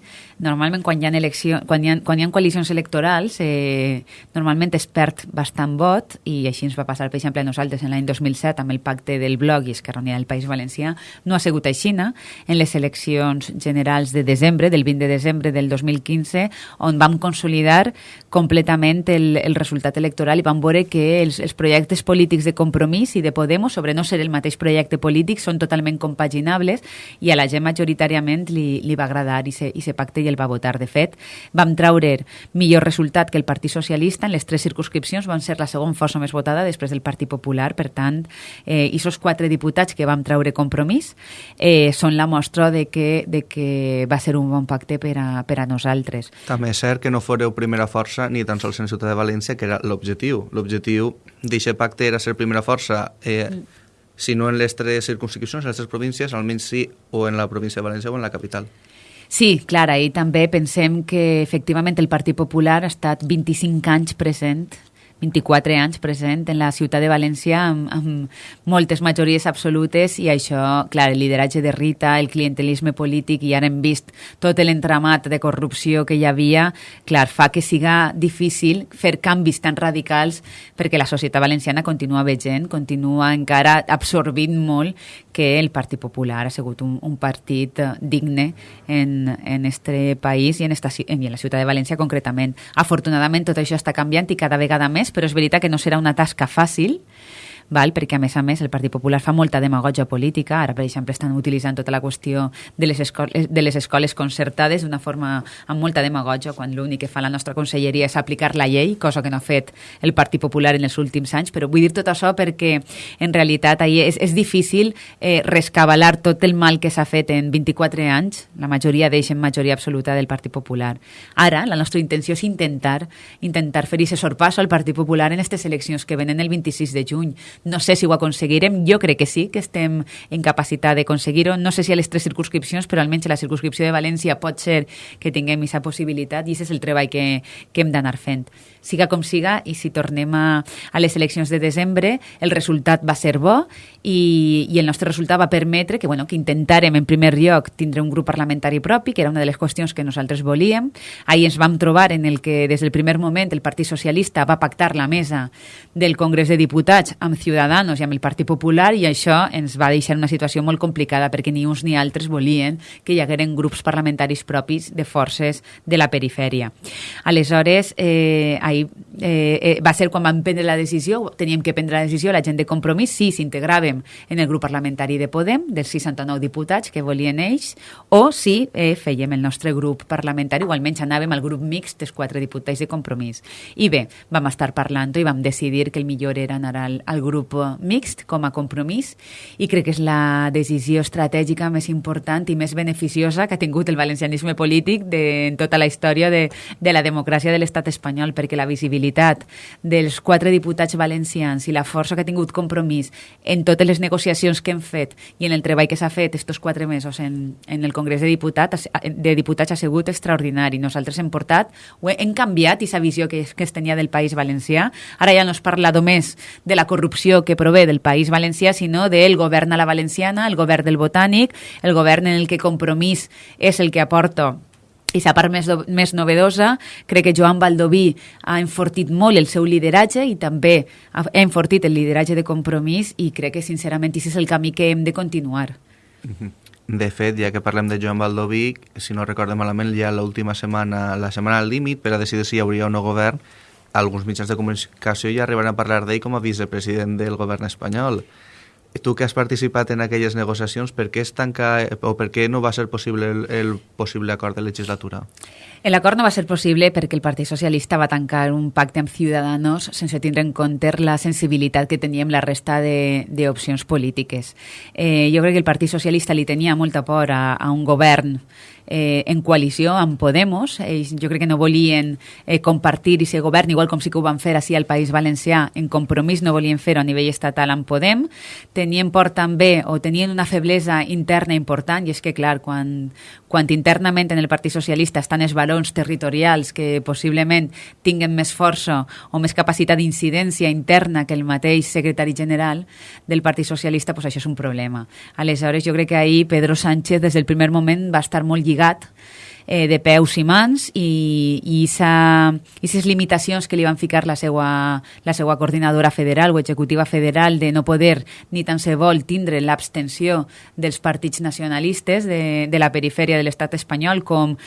Normalment quan hi ha, elecció, quan hi ha, quan hi ha coalicions electorals, eh, normalment es perd bastant vot i així ens va passar, per exemple, a nosaltres en l'any 2007 amb el pacte del Bloc i Esquerra Unida del País Valencià, no ha sigut així? En les eleccions generals de desembre, del 20 de desembre del 2015, on vam consolidar completament el, el resultat electoral i vam veure que els, els projectes polítics de compromís i de Podemos sobre no ser el mateix projecte polític són totalment compaginables i a la gent majoritàriament li, li va agradar i se, i se pacte i el va votar. De fet, vam traure millor resultat que el Partit Socialista en les tres circunscripcions, van ser la segona força més votada després del Partit Popular, per tant, eh, i aquests quatre diputats que vam traure compromís eh, són la mostra de que, de que va ser un bon pacte per a, per a nosaltres. També és cert que no foreu primera força ni tan sols en Ciutat de València, que era l'objectiu. L'objectiu d'aquest pacte era ser primera força, eh, mm. si no en les tres circunscripcions, en les tres províncies, almenys sí o en la província de València o en la capital. Sí, clar, i també pensem que efectivament el Partit Popular ha estat 25 anys present 24 anys present en la ciutat de València amb, amb moltes majories absolutes i això, clar, el lideratge de Rita, el clientelisme polític i ara hem vist tot l'entramat de corrupció que hi havia, clar, fa que siga difícil fer canvis tan radicals perquè la societat valenciana continua veient, continua encara absorbint molt que el Partit Popular ha sigut un, un partit eh, digne en, en este país i en, esta, en la ciutat de València concretament. Afortunadament tot això està canviant i cada vegada més, però és veritat que no serà una tasca fàcil, val? perquè a més a més el Partit Popular fa molta demagogia política, ara per exemple estan utilitzant tota la qüestió de les escoles, de les escoles concertades d'una forma amb molta demagogia, quan l'únic que fa la nostra conselleria és aplicar la llei, cosa que no ha fet el Partit Popular en els últims anys, però vull dir tot això perquè en realitat ahir és, és difícil eh, rescabalar tot el mal que s'ha fet en 24 anys, la majoria d'ells en majoria absoluta del Partit Popular. Ara, la nostra intenció és intentar intentar fer aquest sorpasso al Partit Popular en aquestes eleccions que venen el 26 de juny. No sé si ho aconseguirem, jo crec que sí, que estem en capacitat d'aconseguir-ho. No sé si a les tres circunscripcions, però almenys a la circunscripció de València pot ser que tinguem aquesta possibilitat i aquest és el treball que, que hem d'anar fent. Siga com siga, i si tornem a, a les eleccions de desembre, el resultat va ser bo i, i el nostre resultat va permetre que, bueno, que intentàrem en primer lloc tindre un grup parlamentari propi, que era una de les qüestions que nosaltres volíem. Ahir ens vam trobar en el que des del primer moment el Partit Socialista va pactar la mesa del Congrés de Diputats amb Ciudadanos i amb el Partit Popular i això ens va deixar una situació molt complicada perquè ni uns ni altres volien que hi hagueren grups parlamentaris propis de forces de la perifèria. Aleshores, eh, eh, eh, va ser quan vam prendre la decisió, teníem que prendre la decisió, la gent de compromís, si s'integràvem en el grup parlamentari de Podem, dels 69 diputats que volien ells, o si eh, fèiem el nostre grup parlamentari, o almenys anàvem al grup mixt dels quatre diputats de compromís. I bé, vam estar parlant i vam decidir que el millor era anar al, al grup mixt com a compromís i crec que és la decisió estratègica més important i més beneficiosa que ha tingut el valencianisme polític de, en tota la història de, de la democràcia de l'estat espanyol, perquè la visibilitat dels quatre diputats valencians i la força que ha tingut compromís en totes les negociacions que hem fet i en el treball que s'ha fet estos quatre mesos en, en el Congrés de Diputats, de Diputats ha sigut extraordinari. Nosaltres hem portat, hem canviat aquesta visió que, que es tenia del País Valencià. Ara ja no es parla només de la corrupció que prové del País Valencià, sinó del govern a la valenciana, el govern del Botànic, el govern en el que Compromís és el que aporta i la part més, més novedosa, crec que Joan Baldoví ha enfortit molt el seu lideratge i també ha enfortit el lideratge de compromís i crec que sincerament aquest és el camí que hem de continuar. De fet, ja que parlem de Joan Baldoví, si no recordem malament, ja l'última setmana, la setmana al límit, per a decidir si hi hauria o no govern, alguns mitjans de comunicació ja arribaran a parlar d'ell com a vicepresident del govern espanyol. Tu que has participat en aquelles negociacions, per què es tanca o per què no va ser possible el, el possible acord de legislatura? L'acord no va ser possible perquè el Partit Socialista va tancar un pacte amb Ciudadanos sense tindre en compte la sensibilitat que teníem la resta d'opcions polítiques. Eh, jo crec que el Partit Socialista li tenia molta por a, a un govern eh, en coalició amb Podemos. Ells jo crec que no volien eh, compartir i ser govern, igual com sí que ho van fer així al País Valencià, en compromís no volien fer-ho a nivell estatal amb Podem. Tenien por també, o tenien una feblesa interna important, i és que, clar, quan, quan internament en el Partit Socialista estan els valors territorials que possiblement tinguen més força o més capacitat d'incidència interna que el mateix secretari general del Partit Socialista, doncs això és un problema. Aleshores, jo crec que ahir Pedro Sánchez des del primer moment va estar molt lligat eh, de peus i mans i, i aquestes limitacions que li van ficar la seva, la seva coordinadora federal o executiva federal de no poder ni tan se vol tindre l'abstenció dels partits nacionalistes de, de la perifèria de l'estat espanyol com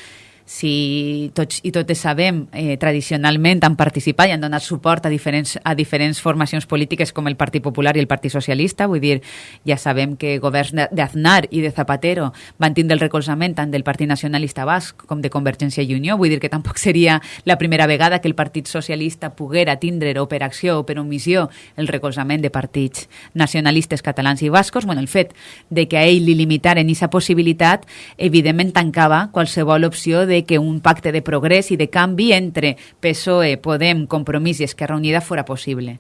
si tots i totes sabem, eh, tradicionalment han participat i han donat suport a diferents, a diferents formacions polítiques com el Partit Popular i el Partit Socialista. Vull dir, ja sabem que governs d'Aznar i de Zapatero van tindre el recolzament tant del Partit Nacionalista Basc com de Convergència i Unió. Vull dir que tampoc seria la primera vegada que el Partit Socialista poguera tindre o per acció o per omissió el recolzament de partits nacionalistes catalans i bascos. Bueno, el fet de que a ell li limitaren aquesta possibilitat evidentment tancava qualsevol opció de de que un pacte de progrés i de canvi entre PSOE, Podem, Compromís i Esquerra Unida fora possible.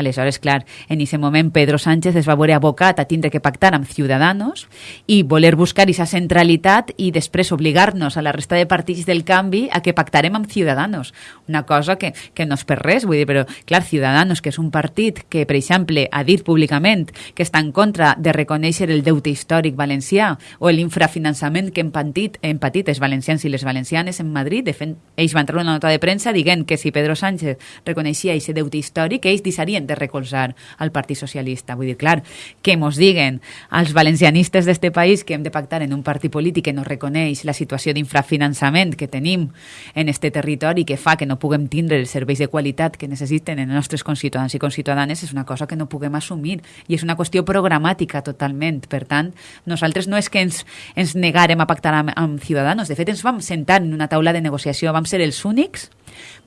Aleshores, clar, en aquest moment Pedro Sánchez es va veure abocat a tindre que pactar amb Ciudadanos i voler buscar aquesta centralitat i després obligar-nos a la resta de partits del canvi a que pactarem amb Ciudadanos. Una cosa que, que no és per res, vull dir, però clar, Ciudadanos, que és un partit que, per exemple, ha dit públicament que està en contra de reconèixer el deute històric valencià o l'infrafinançament que hem patit, hem patit els valencians i les valencianes en Madrid, de fet, ells van treure una nota de premsa dient que si Pedro Sánchez reconeixia aquest deute històric, ells deixarien de recolzar al Partit Socialista. Vull dir, clar, que mos diguen als valencianistes d'este país que hem de pactar en un partit polític que no reconeix la situació d'infrafinançament que tenim en este territori que fa que no puguem tindre els serveis de qualitat que necessiten els nostres conciutadans i conciutadanes és una cosa que no puguem assumir i és una qüestió programàtica totalment. Per tant, nosaltres no és que ens, ens negarem a pactar amb, amb Ciudadanos, de fet ens vam sentar en una taula de negociació, vam ser els únics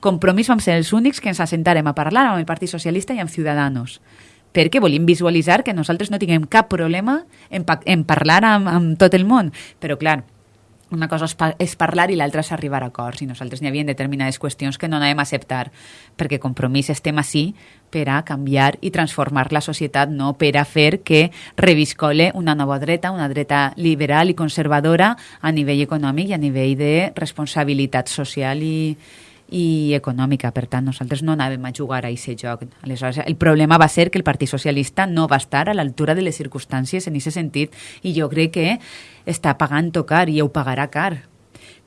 Compromís vam ser els únics que ens assentarem a parlar amb el Partit Socialista i amb Ciudadanos perquè volim visualitzar que nosaltres no tinguem cap problema en, en parlar amb, amb tot el món. Però, clar, una cosa és, pa és parlar i l'altra és arribar a acords i nosaltres n'hi havia determinades qüestions que no anàvem a acceptar perquè compromís estem així per a canviar i transformar la societat, no per a fer que reviscole una nova dreta, una dreta liberal i conservadora a nivell econòmic i a nivell de responsabilitat social i, i econòmica. Per tant, nosaltres no anàvem a jugar a aquest joc. Aleshores, el problema va ser que el Partit Socialista no va estar a l'altura de les circumstàncies en aquest sentit i jo crec que està pagant tocar i ho pagarà car.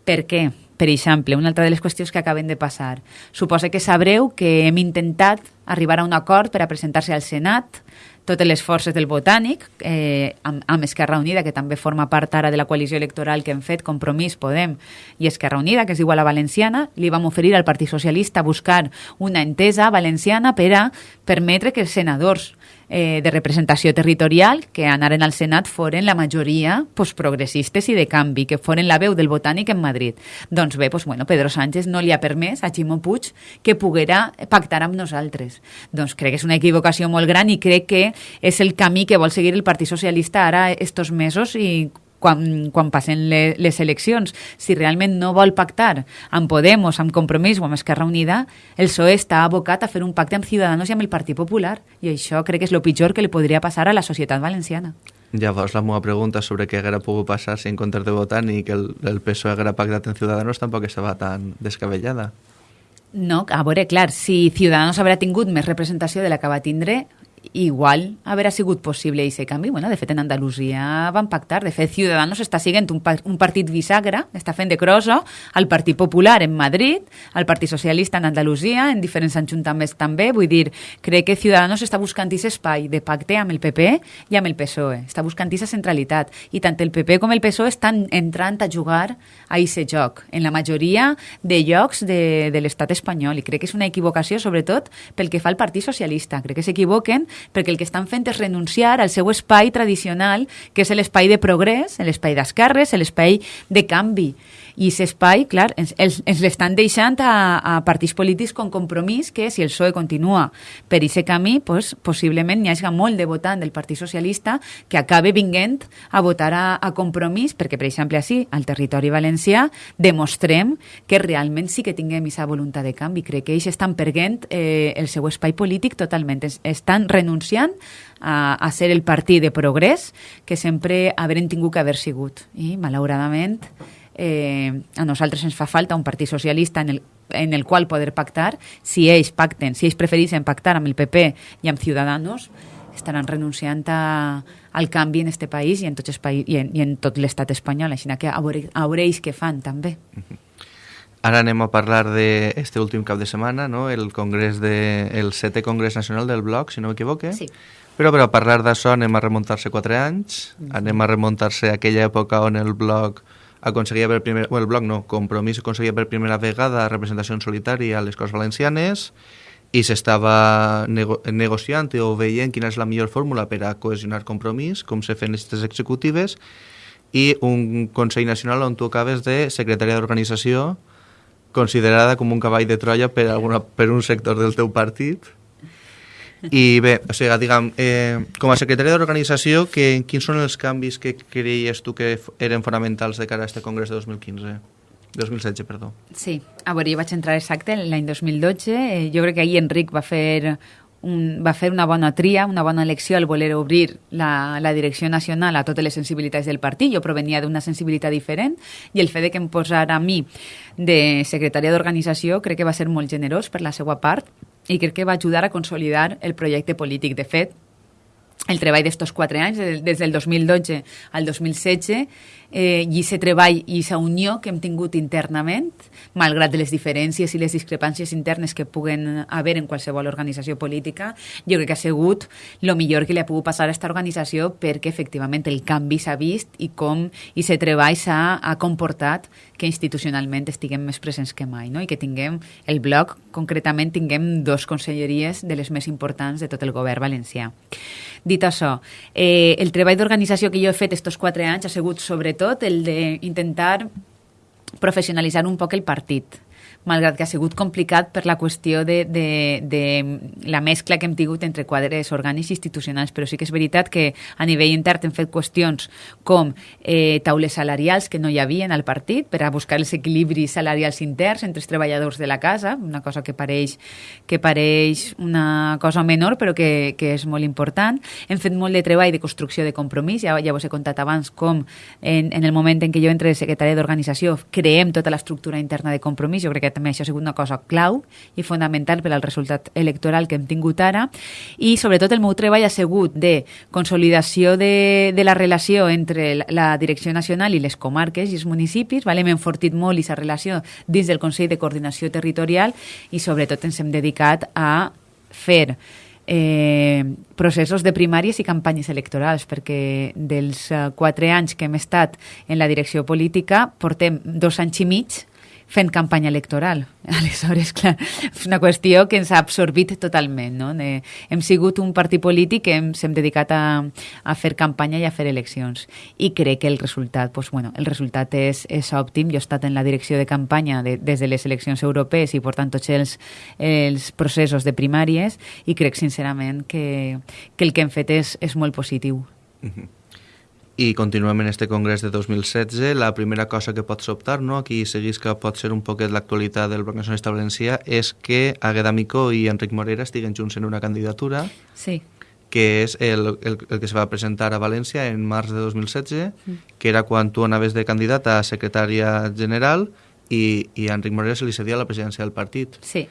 Per què? Per exemple, una altra de les qüestions que acaben de passar. Suposa que sabreu que hem intentat arribar a un acord per a presentar-se al Senat totes les forces del Botànic, eh, amb, amb Esquerra Unida, que també forma part ara de la coalició electoral que hem fet, Compromís, Podem i Esquerra Unida, que es diu a valenciana, li vam oferir al Partit Socialista buscar una entesa valenciana per a permetre que els senadors eh, de representació territorial que anaren al Senat foren la majoria pues, progressistes i de canvi, que foren la veu del botànic en Madrid. Doncs bé, pues, bueno, Pedro Sánchez no li ha permès a Ximo Puig que poguera pactar amb nosaltres. Doncs crec que és una equivocació molt gran i crec que és el camí que vol seguir el Partit Socialista ara estos mesos i quan, quan passen le, les eleccions, si realment no vol pactar amb Podemos, amb Compromís o amb Esquerra Unida, el PSOE està abocat a fer un pacte amb Ciudadanos i amb el Partit Popular. I això crec que és el pitjor que li podria passar a la societat valenciana. Llavors, la meva pregunta sobre què haguera pogut passar si en comptes de votar ni que el, el PSOE haguera pactat amb Ciudadanos tampoc estava tan descabellada. No, a veure, clar, si Ciudadanos haurà tingut més representació de la que va tindre, igual haver sigut possible aquest canvi. Bueno, de fet, en Andalusia van pactar. De fet, Ciudadanos està siguent un, un partit bisagra, està fent de crosso al Partit Popular en Madrid, al Partit Socialista en Andalusia, en diferents ajuntaments també. Vull dir, crec que Ciudadanos està buscant aquest espai de pacte amb el PP i amb el PSOE. Està buscant aquesta centralitat. I tant el PP com el PSOE estan entrant a jugar a aquest joc, en la majoria de llocs de, de l'estat espanyol. I crec que és una equivocació, sobretot, pel que fa al Partit Socialista. Crec que s'equivoquen perquè el que estan fent és renunciar al seu espai tradicional, que és l'espai de progrés, l'espai d'esquerres, l'espai de canvi. I aquest espai, clar, ens, ens, ens l'estan deixant a, a partits polítics con compromís que si el PSOE continua per aquest camí, pues, possiblement n'hi hagi molt de votant del Partit Socialista que acabe vinguent a votar a, a compromís, perquè, per exemple, així, al territori valencià, demostrem que realment sí que tinguem aquesta voluntat de canvi. Crec que ells estan perguent eh, el seu espai polític totalment. Es, estan renunciant a, a ser el partit de progrés que sempre haurem tingut que haver sigut. I, malauradament, eh, a nosaltres ens fa falta un partit socialista en el, en el qual poder pactar. Si ells pacten, si ells preferissin pactar amb el PP i amb Ciudadanos, estaran renunciant a, al canvi en este país i en tot, país, i en, i en tot l'estat espanyol, així que a veure, a veure ells què fan també. Ara anem a parlar d'este últim cap de setmana, no? el congrés de, el setè congrés nacional del Bloc, si no m'equivoque. Sí. Però per a parlar d'això anem a remuntar-se quatre anys, mm -hmm. anem a remuntar-se a aquella època on el Bloc aconseguia per primer, bueno, el bloc no, Compromís aconseguia per primera vegada representació en solitari a les Corts Valencianes i s'estava nego negociant o veient quina és la millor fórmula per a cohesionar Compromís, com se fan les executives, i un Consell Nacional on tu acabes de secretària d'organització considerada com un cavall de Troia per, alguna, per un sector del teu partit i bé, o sigui, diguem, eh, com a secretari d'organització, quins són els canvis que creies tu que eren fonamentals de cara a aquest congrés de 2015? 2016, perdó. Sí, a veure, jo vaig entrar exacte l'any 2012. Eh, jo crec que ahir Enric va fer un, va fer una bona tria, una bona elecció al voler obrir la, la direcció nacional a totes les sensibilitats del partit. Jo provenia d'una sensibilitat diferent i el fet de que em posara a mi de secretària d'organització crec que va ser molt generós per la seva part i crec que va ajudar a consolidar el projecte polític. De fet, el treball d'estos quatre anys, des del 2012 al 2016, eh, i aquest treball i aquesta unió que hem tingut internament, malgrat les diferències i les discrepàncies internes que puguen haver en qualsevol organització política, jo crec que ha sigut el millor que li ha pogut passar a aquesta organització perquè efectivament el canvi s'ha vist i com aquest treball s'ha comportat que institucionalment estiguem més presents que mai no? i que tinguem el bloc, concretament tinguem dos conselleries de les més importants de tot el govern valencià. Dit això, eh, el treball d'organització que jo he fet aquests quatre anys ha sigut sobretot el d'intentar professionalitzar un poc el partit malgrat que ha sigut complicat per la qüestió de, de, de la mescla que hem tingut entre quadres orgànics institucionals, però sí que és veritat que a nivell intern hem fet qüestions com eh, taules salarials que no hi havia al partit per a buscar els equilibris salarials interns entre els treballadors de la casa, una cosa que pareix, que pareix una cosa menor però que, que és molt important. Hem fet molt de treball de construcció de compromís, ja, ja vos he contat abans com en, en el moment en què jo entre secretari d'organització creem tota l'estructura interna de compromís, jo crec que també això ha sigut una cosa clau i fonamental per al resultat electoral que hem tingut ara i sobretot el meu treball ha sigut de consolidació de, de la relació entre la direcció nacional i les comarques i els municipis, vale? hem enfortit molt aquesta relació dins del Consell de Coordinació Territorial i sobretot ens hem dedicat a fer eh, processos de primàries i campanyes electorals, perquè dels eh, quatre anys que hem estat en la direcció política portem dos anys i mig fent campanya electoral. Aleshores, clar, és una qüestió que ens ha absorbit totalment. No? De, hem sigut un partit polític que ens hem dedicat a, a fer campanya i a fer eleccions. I crec que el resultat, pues, bueno, el resultat és, és òptim. Jo he estat en la direcció de campanya de, des de les eleccions europees i portant tots els, els processos de primàries i crec sincerament que, que el que hem fet és, és molt positiu. Uh -huh i continuem en este congrés de 2016. La primera cosa que pot sobtar, no? aquí seguís que pot ser un poquet l'actualitat del Bloc Nacionalista Valencià, és que Agueda Micó i Enric Morera estiguen junts en una candidatura sí. que és el, el, el que se va presentar a València en març de 2016, mm. que era quan tu anaves de candidat a secretària general i, i a Enric Morera se li cedia la presidència del partit. Sí.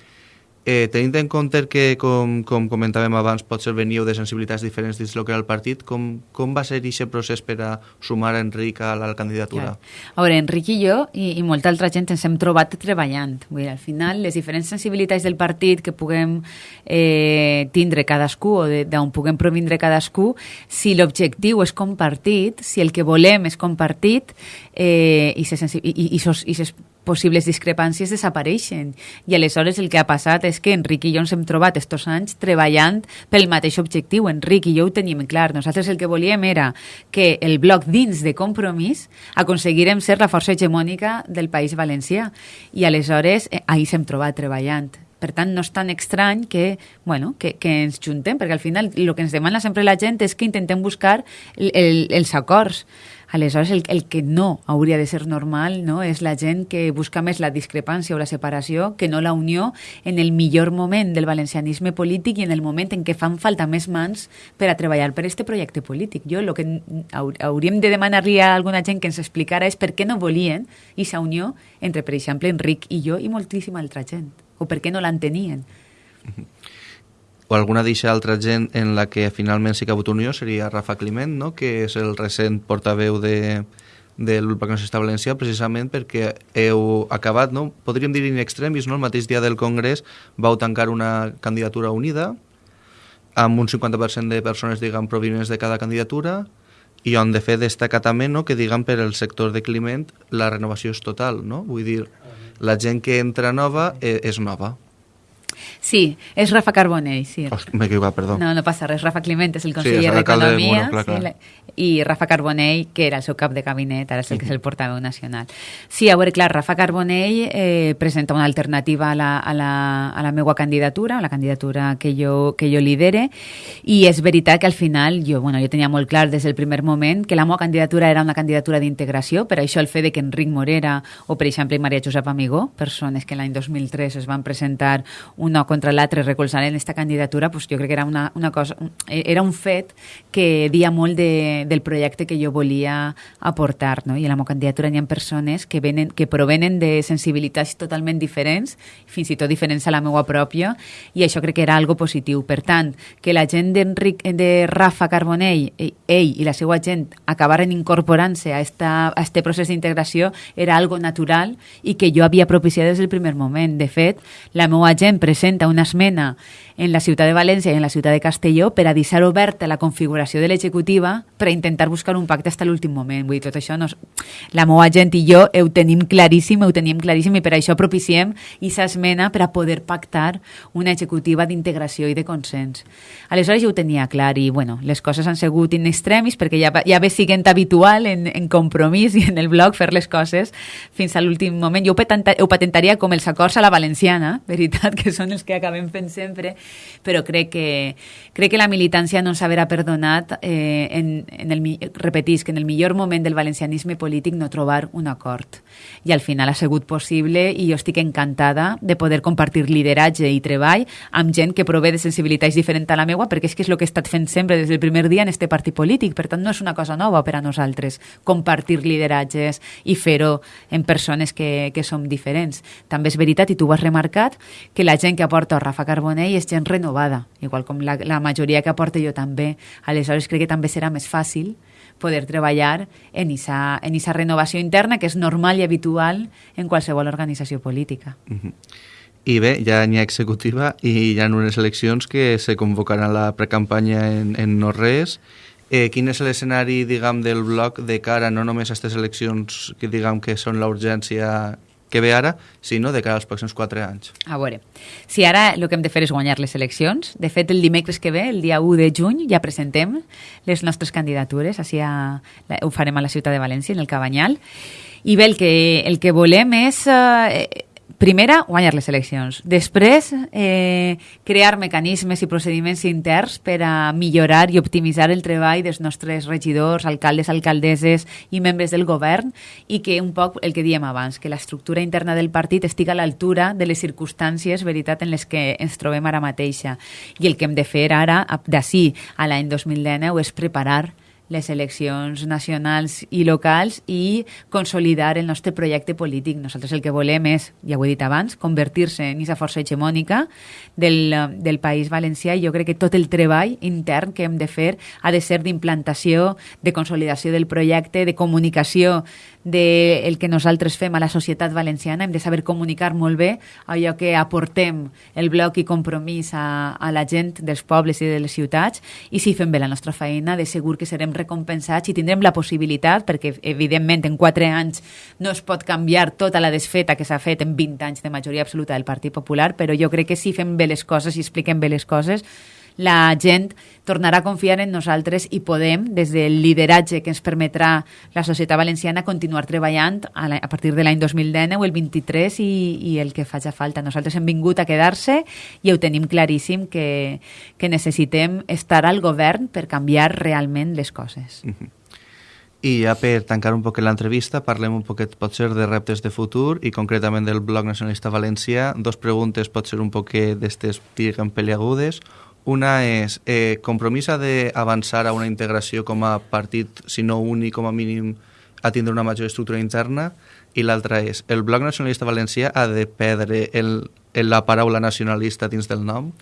Eh, tenint en compte que, com, com comentàvem abans, potser veniu de sensibilitats diferents dins el que era el partit, com, com va ser aquest procés per a sumar Enric a la candidatura? Clar. A veure, Enric i jo i, i molta altra gent ens hem trobat treballant. Vull dir, al final, les diferents sensibilitats del partit que puguem eh, tindre cadascú o d'on puguem provindre cadascú, si l'objectiu és compartit, si el que volem és compartit eh, i, se i, i, i, i ses possibles discrepàncies desapareixen. I aleshores el que ha passat és que Enric i jo ens hem trobat estos anys treballant pel mateix objectiu. Enric i jo ho teníem clar. Nosaltres el que volíem era que el bloc dins de compromís aconseguirem ser la força hegemònica del País Valencià. I aleshores eh, ahir s'hem trobat treballant. Per tant, no és tan estrany que, bueno, que, que ens juntem, perquè al final el que ens demana sempre la gent és que intentem buscar el, el, els acords. Aleshores, el, el que no hauria de ser normal no, és la gent que busca més la discrepància o la separació que no la unió en el millor moment del valencianisme polític i en el moment en què fan falta més mans per a treballar per aquest projecte polític. Jo el que hauríem de demanar-li a alguna gent que ens explicara és per què no volien aquesta unió entre, per exemple, Enric i jo i moltíssima altra gent, o per què no l'entenien. Mm -hmm o alguna d'eixa altra gent en la que finalment sí que ha hagut unió seria Rafa Climent, no? que és el recent portaveu de, del Bloc Nacionalista Valencià precisament perquè heu acabat, no? podríem dir in extremis, no? el mateix dia del Congrés vau tancar una candidatura unida amb un 50% de persones diguem, provinents de cada candidatura i on de fet destaca també no? que diguem per el sector de Climent la renovació és total, no? vull dir, la gent que entra nova eh, és nova Sí, és Rafa Carbonell, sí. M'he equivocat, perdó. No, no passa res. Rafa Climent és el conseller sí, d'Economia bueno, sí, i Rafa Carbonell, que era el seu cap de gabinet, ara és el que és el portaveu nacional. Sí, a veure, clar, Rafa Carbonell eh, presenta una alternativa a la, a, la, a la meva candidatura, a la candidatura que jo, que jo lidere, i és veritat que al final jo, bueno, jo tenia molt clar des del primer moment que la meva candidatura era una candidatura d'integració, per això el fet de que Enric Morera o, per exemple, Maria Josep Amigó, persones que l'any 2003 es van presentar una contra l'altre recolzant aquesta candidatura, pues jo crec que era una, una cosa, era un fet que dia molt de, del projecte que jo volia aportar, no? I a la meva candidatura hi ha persones que, venen, que provenen de sensibilitats totalment diferents, fins i tot diferents a la meva pròpia, i això crec que era algo positiu. Per tant, que la gent d'Enric, de Rafa Carbonell, ell i la seva gent acabaren incorporant-se a, esta, a este procés d'integració era algo natural i que jo havia propiciat des del primer moment. De fet, la meva gent presenta una esmena en la ciutat de València i en la ciutat de Castelló per a deixar oberta la configuració de l'executiva per a intentar buscar un pacte fins a l'últim moment. Vull dir, tot això no la meva gent i jo ho tenim claríssim, ho tenim claríssim i per això propiciem aquesta esmena per a poder pactar una executiva d'integració i de consens. Aleshores jo ho tenia clar i bueno, les coses han sigut in extremis perquè ja, ja ve siguent habitual en, en compromís i en el blog fer les coses fins a l'últim moment. Jo ho, patenta, ho patentaria com els acords a la valenciana, veritat, que són els que acabem fent sempre, però crec que, crec que la militància no s'haverà perdonat eh, en, en el, repetís, que en el millor moment del valencianisme polític no trobar un acord. I al final ha sigut possible i jo estic encantada de poder compartir lideratge i treball amb gent que prové de sensibilitats diferents a la meua, perquè és que és el que he estat fent sempre des del primer dia en este partit polític. Per tant, no és una cosa nova per a nosaltres compartir lideratges i fer-ho en persones que, que som diferents. També és veritat, i tu ho has remarcat, que la gent que aporta Rafa Carbonell és gent renovada, igual com la, la majoria que aporta jo també. Aleshores crec que també serà més fàcil poder treballar en esa, en esa renovació interna que és normal i habitual en qualsevol organització política. I bé, ja n'hi ha executiva i hi ha unes eleccions que se convocaran la precampanya en, en no res. Eh, quin és l'escenari, diguem, del bloc de cara no només a aquestes eleccions que diguem que són l'urgència que ve ara, sinó de cara als pròxims quatre anys. A veure, si ara el que hem de fer és guanyar les eleccions, de fet el dimecres que ve, el dia 1 de juny, ja presentem les nostres candidatures, així a, ho farem a la ciutat de València, en el Cabanyal, i bé, el que, el que volem és eh, primera, guanyar les eleccions. Després, eh, crear mecanismes i procediments interns per a millorar i optimitzar el treball dels nostres regidors, alcaldes, alcaldesses i membres del govern i que un poc el que diem abans, que l'estructura interna del partit estigui a l'altura de les circumstàncies, veritat, en les que ens trobem ara mateixa. I el que hem de fer ara, d'ací a l'any 2019, és preparar les eleccions nacionals i locals i consolidar el nostre projecte polític. Nosaltres el que volem és, ja ho he dit abans, convertir-se en aquesta força hegemònica del, del País Valencià i jo crec que tot el treball intern que hem de fer ha de ser d'implantació, de consolidació del projecte, de comunicació del de que nosaltres fem a la societat valenciana. Hem de saber comunicar molt bé allò que aportem el bloc i compromís a, a la gent dels pobles i de les ciutats i si fem bé la nostra feina, de segur que serem recompensats i tindrem la possibilitat, perquè evidentment en quatre anys no es pot canviar tota la desfeta que s'ha fet en 20 anys de majoria absoluta del Partit Popular, però jo crec que si fem bé les coses i expliquem bé les coses, la gent tornarà a confiar en nosaltres i podem, des del lideratge que ens permetrà la societat valenciana, continuar treballant a, la, a partir de l'any 2019 o el 23 i, i el que faci falta. Nosaltres hem vingut a quedar-se i ho tenim claríssim que, que necessitem estar al govern per canviar realment les coses. Mm -hmm. I ja per tancar un poc l'entrevista, parlem un poquet, potser, de reptes de futur i concretament del Bloc Nacionalista Valencià. Dos preguntes, pot ser un poquet d'estes, diguem, peliagudes. Una és, eh, compromís d'avançar a una integració com a partit, si no únic, com a mínim, a tindre una major estructura interna, i l'altra és, el Bloc Nacionalista Valencià ha de perdre el, el, la paraula nacionalista dins del nom?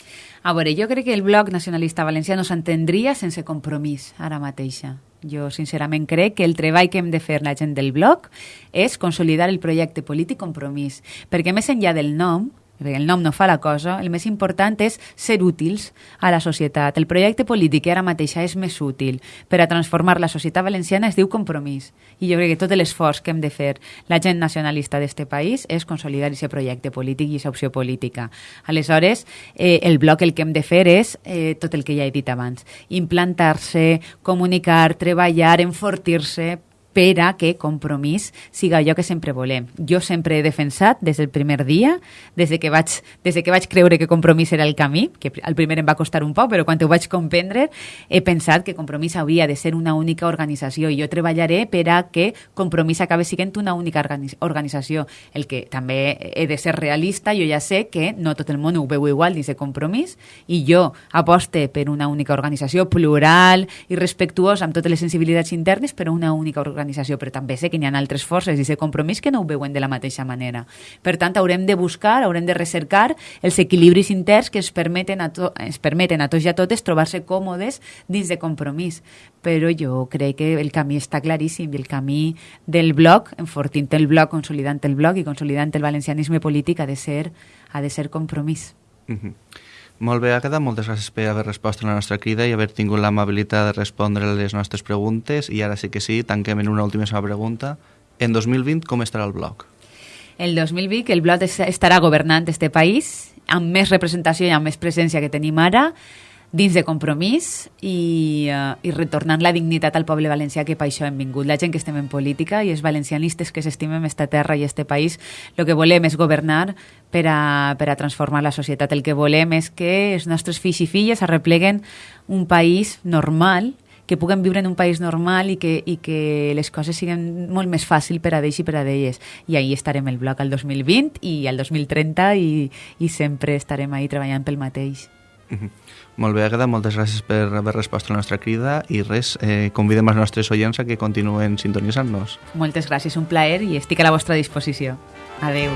A veure, jo crec que el Bloc Nacionalista Valencià no s'entendria sense compromís ara mateixa. Jo, sincerament, crec que el treball que hem de fer la gent del bloc és consolidar el projecte polític compromís, perquè més enllà del nom, perquè el nom no fa la cosa, el més important és ser útils a la societat. El projecte polític que ara mateixa és més útil per a transformar la societat valenciana es diu compromís. I jo crec que tot l'esforç que hem de fer la gent nacionalista d'este país és consolidar aquest projecte polític i aquesta opció política. Aleshores, eh, el bloc el que hem de fer és eh, tot el que ja he dit abans. Implantar-se, comunicar, treballar, enfortir-se per a que Compromís siga allò que sempre volem. Jo sempre he defensat des del primer dia, des de que vaig, des de que vaig creure que Compromís era el camí, que al primer em va costar un poc, però quan ho vaig comprendre he pensat que Compromís hauria de ser una única organització i jo treballaré per a que Compromís acabi sent una única organització. El que també he de ser realista, jo ja sé que no tot el món ho veu igual dins de Compromís i jo aposte per una única organització plural i respectuosa amb totes les sensibilitats internes, però una única organització organització, però també sé que n'hi ha altres forces i de compromís que no ho veuen de la mateixa manera. Per tant, haurem de buscar, haurem de recercar els equilibris interns que ens permeten a, to ens permeten a tots i a totes trobar-se còmodes dins de compromís. Però jo crec que el camí està claríssim i el camí del bloc, enfortint el bloc, consolidant el bloc i consolidant el valencianisme polític ha de ser, ha de ser compromís. Mm -hmm. Molt bé, Agatha, moltes gràcies per haver respost a la nostra crida i haver tingut l'amabilitat de respondre a les nostres preguntes. I ara sí que sí, tanquem en una última pregunta. En 2020, com estarà el bloc? El 2020 el bloc estarà governant este país amb més representació i amb més presència que tenim ara dins de compromís i, uh, i retornant la dignitat al poble valencià que per això hem vingut. La gent que estem en política i els valencianistes que s'estimem esta terra i este país, el que volem és governar per a, per a transformar la societat. El que volem és que els nostres fills i filles arrepleguen un país normal que puguen viure en un país normal i que, i que les coses siguin molt més fàcil per a d'ells i per a d'elles. I ahí estarem el bloc al 2020 i al 2030 i, i sempre estarem ahí treballant pel mateix. Mm -hmm. Molt bé, Agueda, moltes gràcies per haver respost a la nostra crida i res, eh, convidem els nostres oients a que continuen sintonitzant-nos. Moltes gràcies, un plaer i estic a la vostra disposició. Adeu.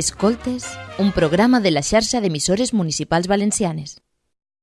Escoltes, un programa de la xarxa d'emissores municipals valencianes.